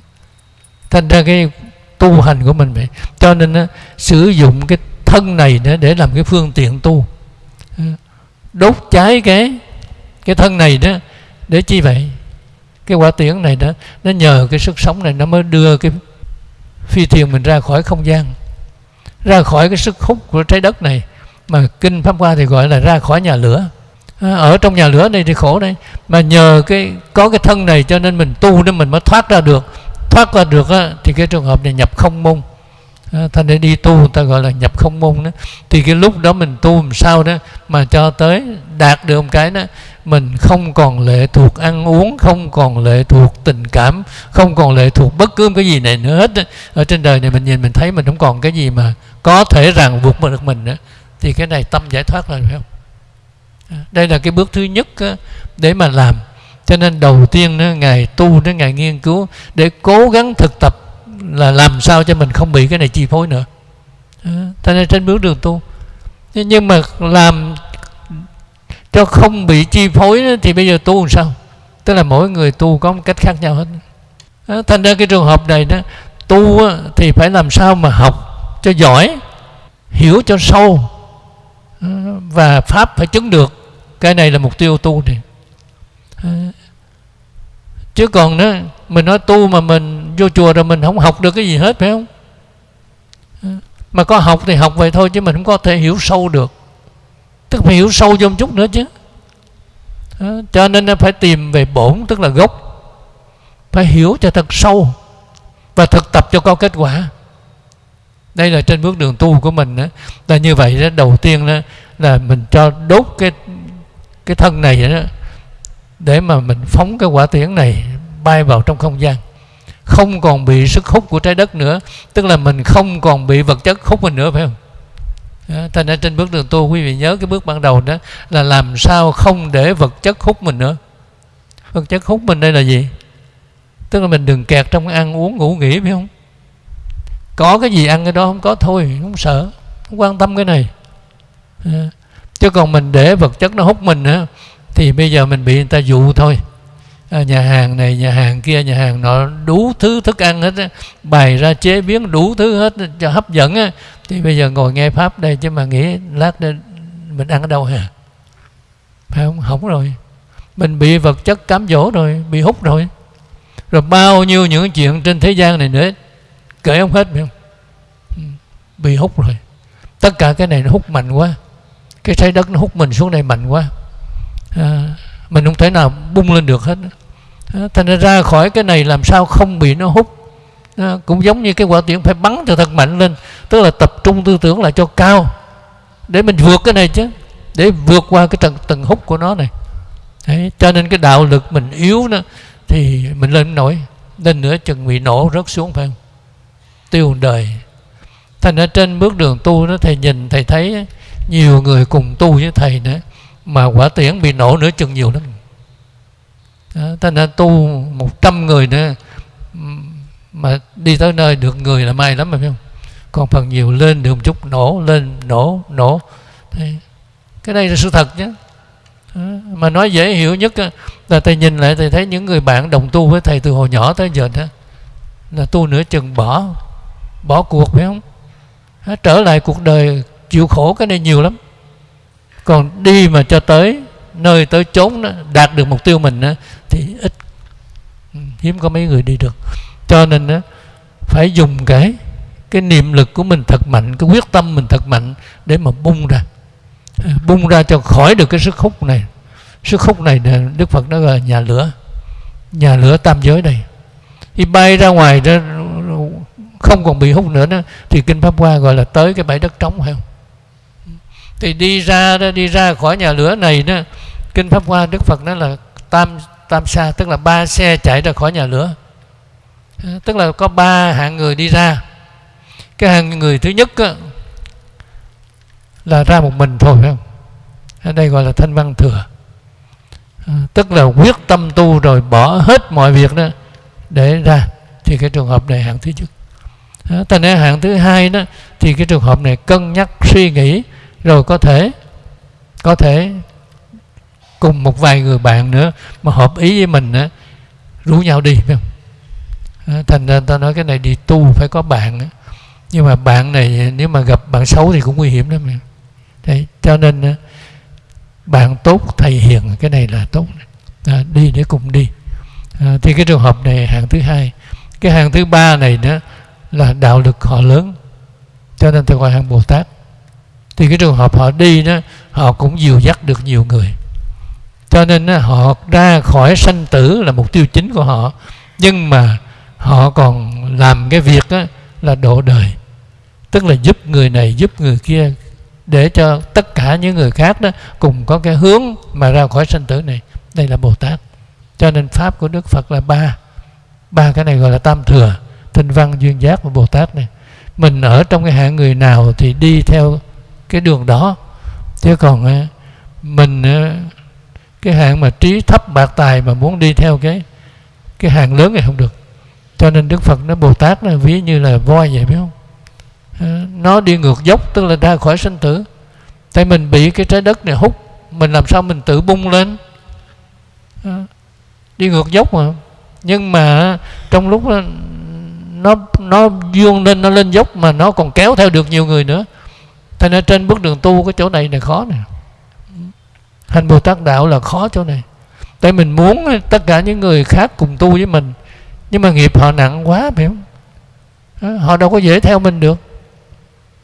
thành ra cái tu hành của mình vậy. Cho nên đó, sử dụng cái thân này để, để làm cái phương tiện tu. Đốt cháy cái cái thân này đó để chi vậy? Cái quả tiễn này đó nó nhờ cái sức sống này nó mới đưa cái phi thuyền mình ra khỏi không gian. Ra khỏi cái sức hút của trái đất này. Mà kinh pháp hoa thì gọi là ra khỏi nhà lửa. À, ở trong nhà lửa này thì khổ đây mà nhờ cái có cái thân này cho nên mình tu nên mình mới thoát ra được. Thoát ra được á, thì cái trường hợp này nhập không môn. À, thành để đi tu người ta gọi là nhập không môn đó. Thì cái lúc đó mình tu làm sao đó mà cho tới đạt được một cái đó mình không còn lệ thuộc ăn uống không còn lệ thuộc tình cảm không còn lệ thuộc bất cứ cái gì này nữa hết ở trên đời này mình nhìn mình thấy mình không còn cái gì mà có thể ràng buộc được mình nữa. Thì cái này tâm giải thoát là phải không? À, đây là cái bước thứ nhất để mà làm. Cho nên đầu tiên đó, ngài tu đến ngài nghiên cứu để cố gắng thực tập là làm sao cho mình không bị cái này chi phối nữa. À, cho nên trên bước đường tu. Nhưng mà làm cho không bị chi phối thì bây giờ tu làm sao? Tức là mỗi người tu có một cách khác nhau hết. À, thành ra cái trường hợp này đó tu thì phải làm sao mà học cho giỏi hiểu cho sâu ờ, và pháp phải chứng được. Cái này là mục tiêu tu này. Ờ, chứ còn đó mình nói tu mà mình vô chùa rồi mình không học được cái gì hết phải không? Ờ, mà có học thì học vậy thôi chứ mình không có thể hiểu sâu được tức phải hiểu sâu vô một chút nữa chứ. Đó. cho nên phải tìm về bổn tức là gốc. Phải hiểu cho thật sâu và thực tập cho có kết quả. Đây là trên bước đường tu của mình đó, là như vậy đó đầu tiên đó, là mình cho đốt cái cái thân này đó để mà mình phóng cái quả tiễn này bay vào trong không gian. Không còn bị sức hút của trái đất nữa. Tức là mình không còn bị vật chất hút mình nữa phải không? Thành ra trên bước đường tu quý vị nhớ cái bước ban đầu đó là làm sao không để vật chất hút mình nữa. Vật chất hút mình đây là gì? Tức là mình đừng kẹt trong ăn uống ngủ nghỉ phải không? Có cái gì ăn cái đó không có thôi không sợ không quan tâm cái này. Chứ còn mình để vật chất nó hút mình nữa thì bây giờ mình bị người ta dụ thôi. À, nhà hàng này nhà hàng kia nhà hàng nọ đủ thứ thức ăn hết á, bày ra chế biến đủ thứ hết cho hấp dẫn á thì bây giờ ngồi nghe pháp đây chứ mà nghĩ lát đây mình ăn ở đâu hả? Phải không? Hỏng rồi. Mình bị vật chất cám dỗ rồi bị hút rồi. Rồi bao nhiêu những chuyện trên thế gian này nữa kể không hết phải không? Bị hút rồi. Tất cả cái này nó hút mạnh quá. Cái trái đất nó hút mình xuống đây mạnh quá. À, mình không thể nào bung lên được hết. À, thành ra ra khỏi cái này làm sao không bị nó hút? À, cũng giống như cái quả tiễn phải bắn cho thật mạnh lên tức là tập trung tư tưởng lại cho cao để mình vượt cái này chứ để vượt qua cái tầng tầng hút của nó này. Đấy, cho nên cái đạo lực mình yếu đó thì mình lên nổi. Nên nữa chừng bị nổ rớt xuống phải không? Tiêu đời. Thành ra trên bước đường tu đó thầy nhìn thầy thấy nhiều người cùng tu với thầy nữa mà quả tiễn bị nổ nữa chừng nhiều lắm. Đó, thành ra tu một trăm người nữa mà đi tới nơi được người là may lắm phải không? Còn phần nhiều lên được một chút nổ lên nổ nổ. Thì cái đây là sự thật chứ mà nói dễ hiểu nhất là thầy nhìn lại thầy thấy những người bạn đồng tu với thầy từ hồi nhỏ tới giờ đó là tu nửa chừng bỏ bỏ cuộc phải không? Trở lại cuộc đời chịu khổ cái này nhiều lắm. Còn đi mà cho tới nơi tới chốn đó, đạt được mục tiêu mình đó, thì ít. Ừ, hiếm có mấy người đi được. Cho nên đó, phải dùng cái cái niệm lực của mình thật mạnh cái quyết tâm mình thật mạnh để mà bung ra. À, bung ra cho khỏi được cái sức hút này. Sức hút này đức phật nói là nhà lửa. Nhà lửa tam giới đây. khi bay ra ngoài đó không còn bị hút nữa đó, thì kinh pháp hoa gọi là tới cái bãi đất trống phải không? Thì đi ra đó đi ra khỏi nhà lửa này đó kinh pháp hoa đức phật nói là tam tam sa tức là ba xe chạy ra khỏi nhà lửa. À, tức là có ba hạng người đi ra cái hạng người thứ nhất á, là ra một mình thôi phải không? Ở đây gọi là thanh văn thừa. À, tức là quyết tâm tu rồi bỏ hết mọi việc đó để ra thì cái trường hợp này hạng thứ nhất. À, ta ra hạng thứ hai đó thì cái trường hợp này cân nhắc suy nghĩ rồi có thể có thể cùng một vài người bạn nữa mà hợp ý với mình á rủ nhau đi phải không? À, thành ra ta nói cái này đi tu phải có bạn á nhưng mà bạn này nếu mà gặp bạn xấu thì cũng nguy hiểm lắm Đấy, cho nên bạn tốt thầy hiền cái này là tốt à, đi để cùng đi. À, thì cái trường hợp này hàng thứ hai. Cái hàng thứ ba này đó là đạo lực họ lớn. Cho nên tôi gọi hàng bồ tát. Thì cái trường hợp họ đi đó họ cũng dìu dắt được nhiều người. Cho nên đó, họ ra khỏi sanh tử là mục tiêu chính của họ. Nhưng mà họ còn làm cái việc đó là độ đời tức là giúp người này, giúp người kia, để cho tất cả những người khác đó cùng có cái hướng mà ra khỏi sanh tử này. Đây là bồ tát. Cho nên pháp của đức phật là ba ba cái này gọi là tam thừa tinh văn, duyên giác và bồ tát này. Mình ở trong cái hạng người nào thì đi theo cái đường đó. Chứ còn ờ, mình ờ, cái hạng mà trí thấp bạc tài mà muốn đi theo cái cái hạng lớn này không được. Cho nên đức phật nó bồ tát là ví như là voi vậy, biết không? Ừ, nó đi ngược dốc tức là ra khỏi sinh tử. Tại mình bị cái trái đất này hút mình làm sao mình tự bung lên? Ừ, đi ngược dốc mà. Nhưng mà trong lúc đó, nó nó vuông lên nó lên dốc mà nó còn kéo theo được nhiều người nữa. Thế nên trên bước đường tu cái chỗ này là khó nè. Hành bồ tát đạo là khó chỗ này. Tại mình muốn tất cả những người khác cùng tu với mình nhưng mà nghiệp họ nặng quá phải không? Ừ, họ đâu có dễ theo mình được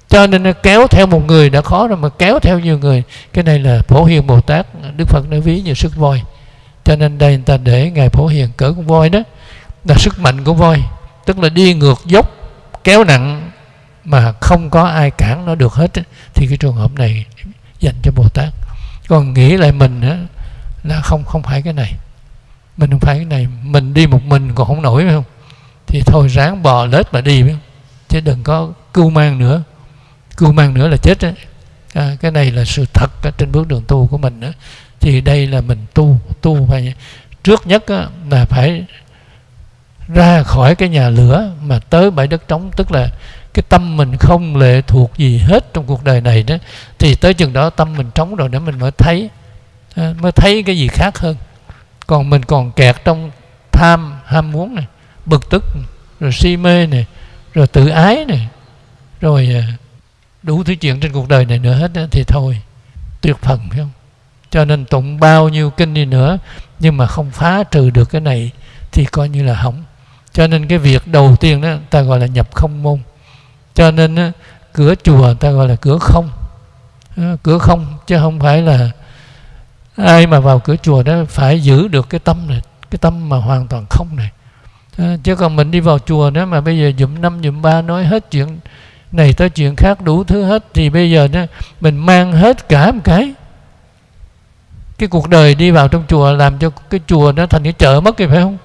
cho nên kéo theo một người đã khó rồi mà kéo theo nhiều người. Cái này là phổ hiền bồ tát đức phật đã ví như sức voi. Cho nên đây người ta để ngài phổ hiền cỡ con voi đó là sức mạnh của voi. Tức là đi ngược dốc kéo nặng mà không có ai cản nó được hết thì cái trường hợp này dành cho bồ tát. Còn nghĩ lại mình á, là không không phải cái này. Mình không phải cái này. Mình đi một mình còn không nổi phải không? Thì thôi ráng bò lết mà đi phải không? Chứ đừng có cưu mang nữa cưu mang nữa là chết đấy à, cái này là sự thật trên bước đường tu của mình đó. thì đây là mình tu tu phải trước nhất là phải ra khỏi cái nhà lửa mà tới bãi đất trống. Tức là cái tâm mình không lệ thuộc gì hết trong cuộc đời này đó. Thì tới chừng đó tâm mình trống rồi để mình mới thấy à, mới thấy cái gì khác hơn. Còn mình còn kẹt trong tham ham muốn này bực tức rồi si mê này rồi tự ái này rồi à, đủ thứ chuyện trên cuộc đời này nữa hết thì thôi tuyệt phần phải không? Cho nên tụng bao nhiêu kinh đi nữa nhưng mà không phá trừ được cái này thì coi như là hỏng. Cho nên cái việc đầu tiên đó ta gọi là nhập không môn. Cho nên đó, cửa chùa ta gọi là cửa không. Cửa không chứ không phải là ai mà vào cửa chùa đó phải giữ được cái tâm này cái tâm mà hoàn toàn không này. Chứ còn mình đi vào chùa đó mà bây giờ dụm năm dụm ba nói hết chuyện này, tới chuyện khác đủ thứ hết. Thì bây giờ đó mình mang hết cả một cái. Cái cuộc đời đi vào trong chùa làm cho cái chùa nó thành cái chợ mất thì phải không?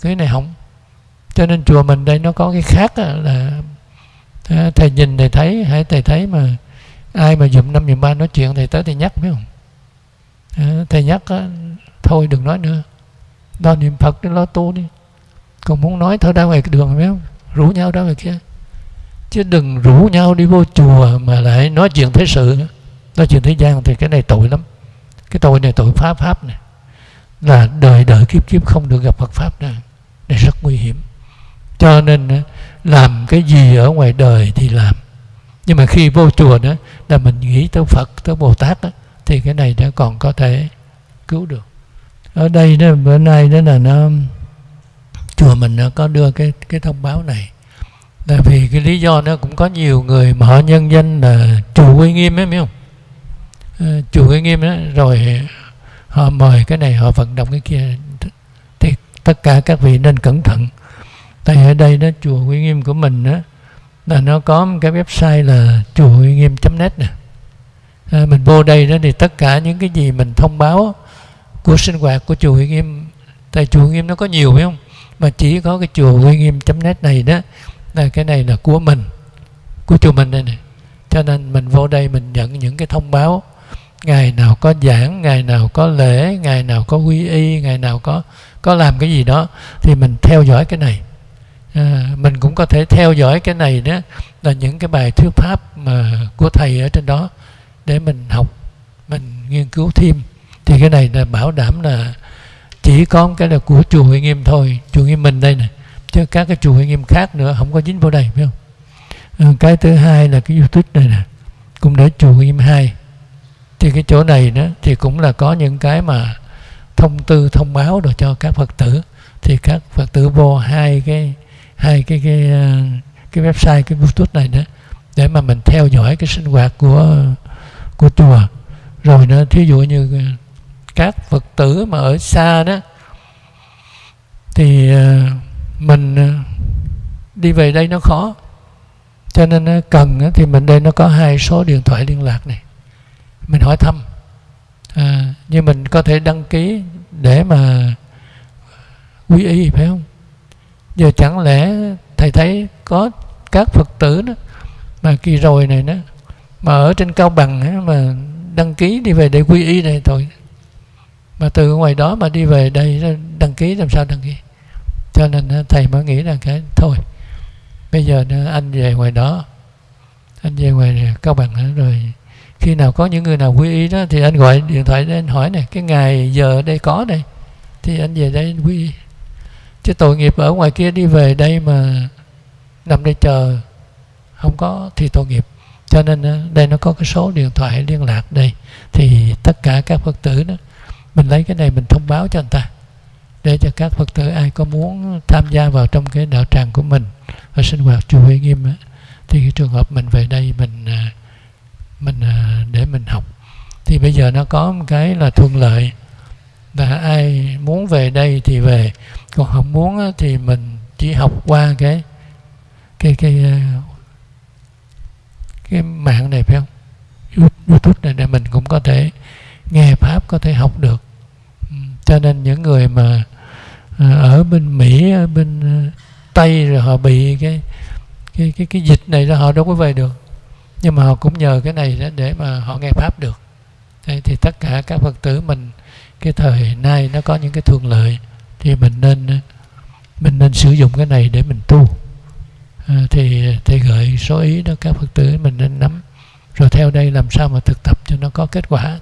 Cái này không cho nên chùa mình đây nó có cái khác là à, thầy nhìn thầy thấy, hãy thầy thấy mà ai mà dùm năm dùm ba nói chuyện thầy tới thầy nhắc, phải không? À, thầy nhắc thôi đừng nói nữa. Lo niệm phật đi lo tu đi. Còn muốn nói thôi, ra ngoài đường, phải không? Rủ nhau ra ngoài kia chứ đừng rủ nhau đi vô chùa mà lại nói chuyện thế sự nói chuyện thế gian thì cái này tội lắm. Cái tội này tội pháp pháp này là đời đời kiếp kiếp không được gặp Phật pháp này này rất nguy hiểm. Cho nên làm cái gì ở ngoài đời thì làm. Nhưng mà khi vô chùa đó là mình nghĩ tới Phật tới Bồ Tát đó, thì cái này nó còn có thể cứu được. Ở đây đó bữa nay đó là nó chùa mình nó có đưa cái cái thông báo này là vì cái lý do nó cũng có nhiều người mà họ nhân danh là chùa uy nghiêm ấy biết không? Chủ chùa uy nghiêm đó rồi họ mời cái này họ vận động cái kia. Thì tất cả các vị nên cẩn thận. Tại ở đây đó chùa Uy Nghiêm của mình đó là nó có một cái website là chùa uy nghiêm net nè. À, mình vô đây đó thì tất cả những cái gì mình thông báo của sinh hoạt của chùa uy nghiêm tại chùa uy nghiêm nó có nhiều phải không? Mà chỉ có cái chùa uy nghiêm net này đó là cái này là của mình của chùa mình đây này cho nên mình vô đây mình nhận những cái thông báo. Ngày nào có giảng ngày nào có lễ ngày nào có quy y ngày nào có có làm cái gì đó thì mình theo dõi cái này. À, mình cũng có thể theo dõi cái này đó là những cái bài thuyết pháp mà của thầy ở trên đó để mình học mình nghiên cứu thêm. Thì cái này là bảo đảm là chỉ có cái là của chùa Huệ Nghiêm thôi chùa Nghiêm mình đây này chứ các cái chùa anh Nghiêm khác nữa không có dính vào đây phải không? À, cái thứ hai là cái YouTube này nè cũng để chùa anh Nghiêm hai. Thì cái chỗ này đó thì cũng là có những cái mà thông tư thông báo rồi cho các phật tử. Thì các phật tử vô hai cái hai cái cái cái website cái youtube này đó để mà mình theo dõi cái sinh hoạt của của chùa. Rồi nó thí dụ như các phật tử mà ở xa đó thì à, mình ờ, đi về đây nó khó. Cho nên ờ, cần ờ, thì mình đây nó có hai số điện thoại liên lạc này. Mình hỏi thăm. À, nhưng mình có thể đăng ký để mà quy y phải không? Giờ chẳng lẽ thầy thấy có các phật tử đó mà kỳ rồi này đó mà ở trên cao bằng ấy, mà đăng ký đi về để quy y này thôi. Mà từ ngoài đó mà đi về đây đăng ký làm sao đăng ký? Cho nên ờ, thầy mới nghĩ là cái, thôi, bây giờ ờ, anh về ngoài đó. Anh về ngoài cao bằng rồi khi nào có những người nào quy y đó thì anh gọi điện thoại lên hỏi này cái ngày giờ ở đây có đây? Thì anh về đây quy y. Chứ tội nghiệp ở ngoài kia đi về đây mà nằm đây chờ, không có thì tội nghiệp. Cho nên ờ, đây nó có cái số điện thoại liên lạc đây. Thì tất cả các phật tử đó, mình lấy cái này mình thông báo cho anh ta để cho các phật tử ai có muốn tham gia vào trong cái đạo tràng của mình và sinh hoạt chùa Huệ Nghiêm á, thì cái trường hợp mình về đây mình à, mình à, để mình học. Thì bây giờ nó có một cái là thuận lợi và ai muốn về đây thì về còn không muốn thì mình chỉ học qua cái cái cái à, cái mạng này phải không? Youtube này để mình cũng có thể nghe pháp có thể học được. Ừ, cho nên những người mà ở bên mỹ ở bên ờ, tây rồi họ bị cái cái cái cái dịch này là họ đâu có về được. Nhưng mà họ cũng nhờ cái này để mà họ nghe pháp được. Thế thì tất cả các phật tử mình cái thời nay nó có những cái thuận lợi thì mình nên ờ, mình nên sử dụng cái này để mình tu. À, thì thì gợi số ý đó các phật tử mình nên nắm. Rồi theo đây làm sao mà thực tập cho nó có kết quả.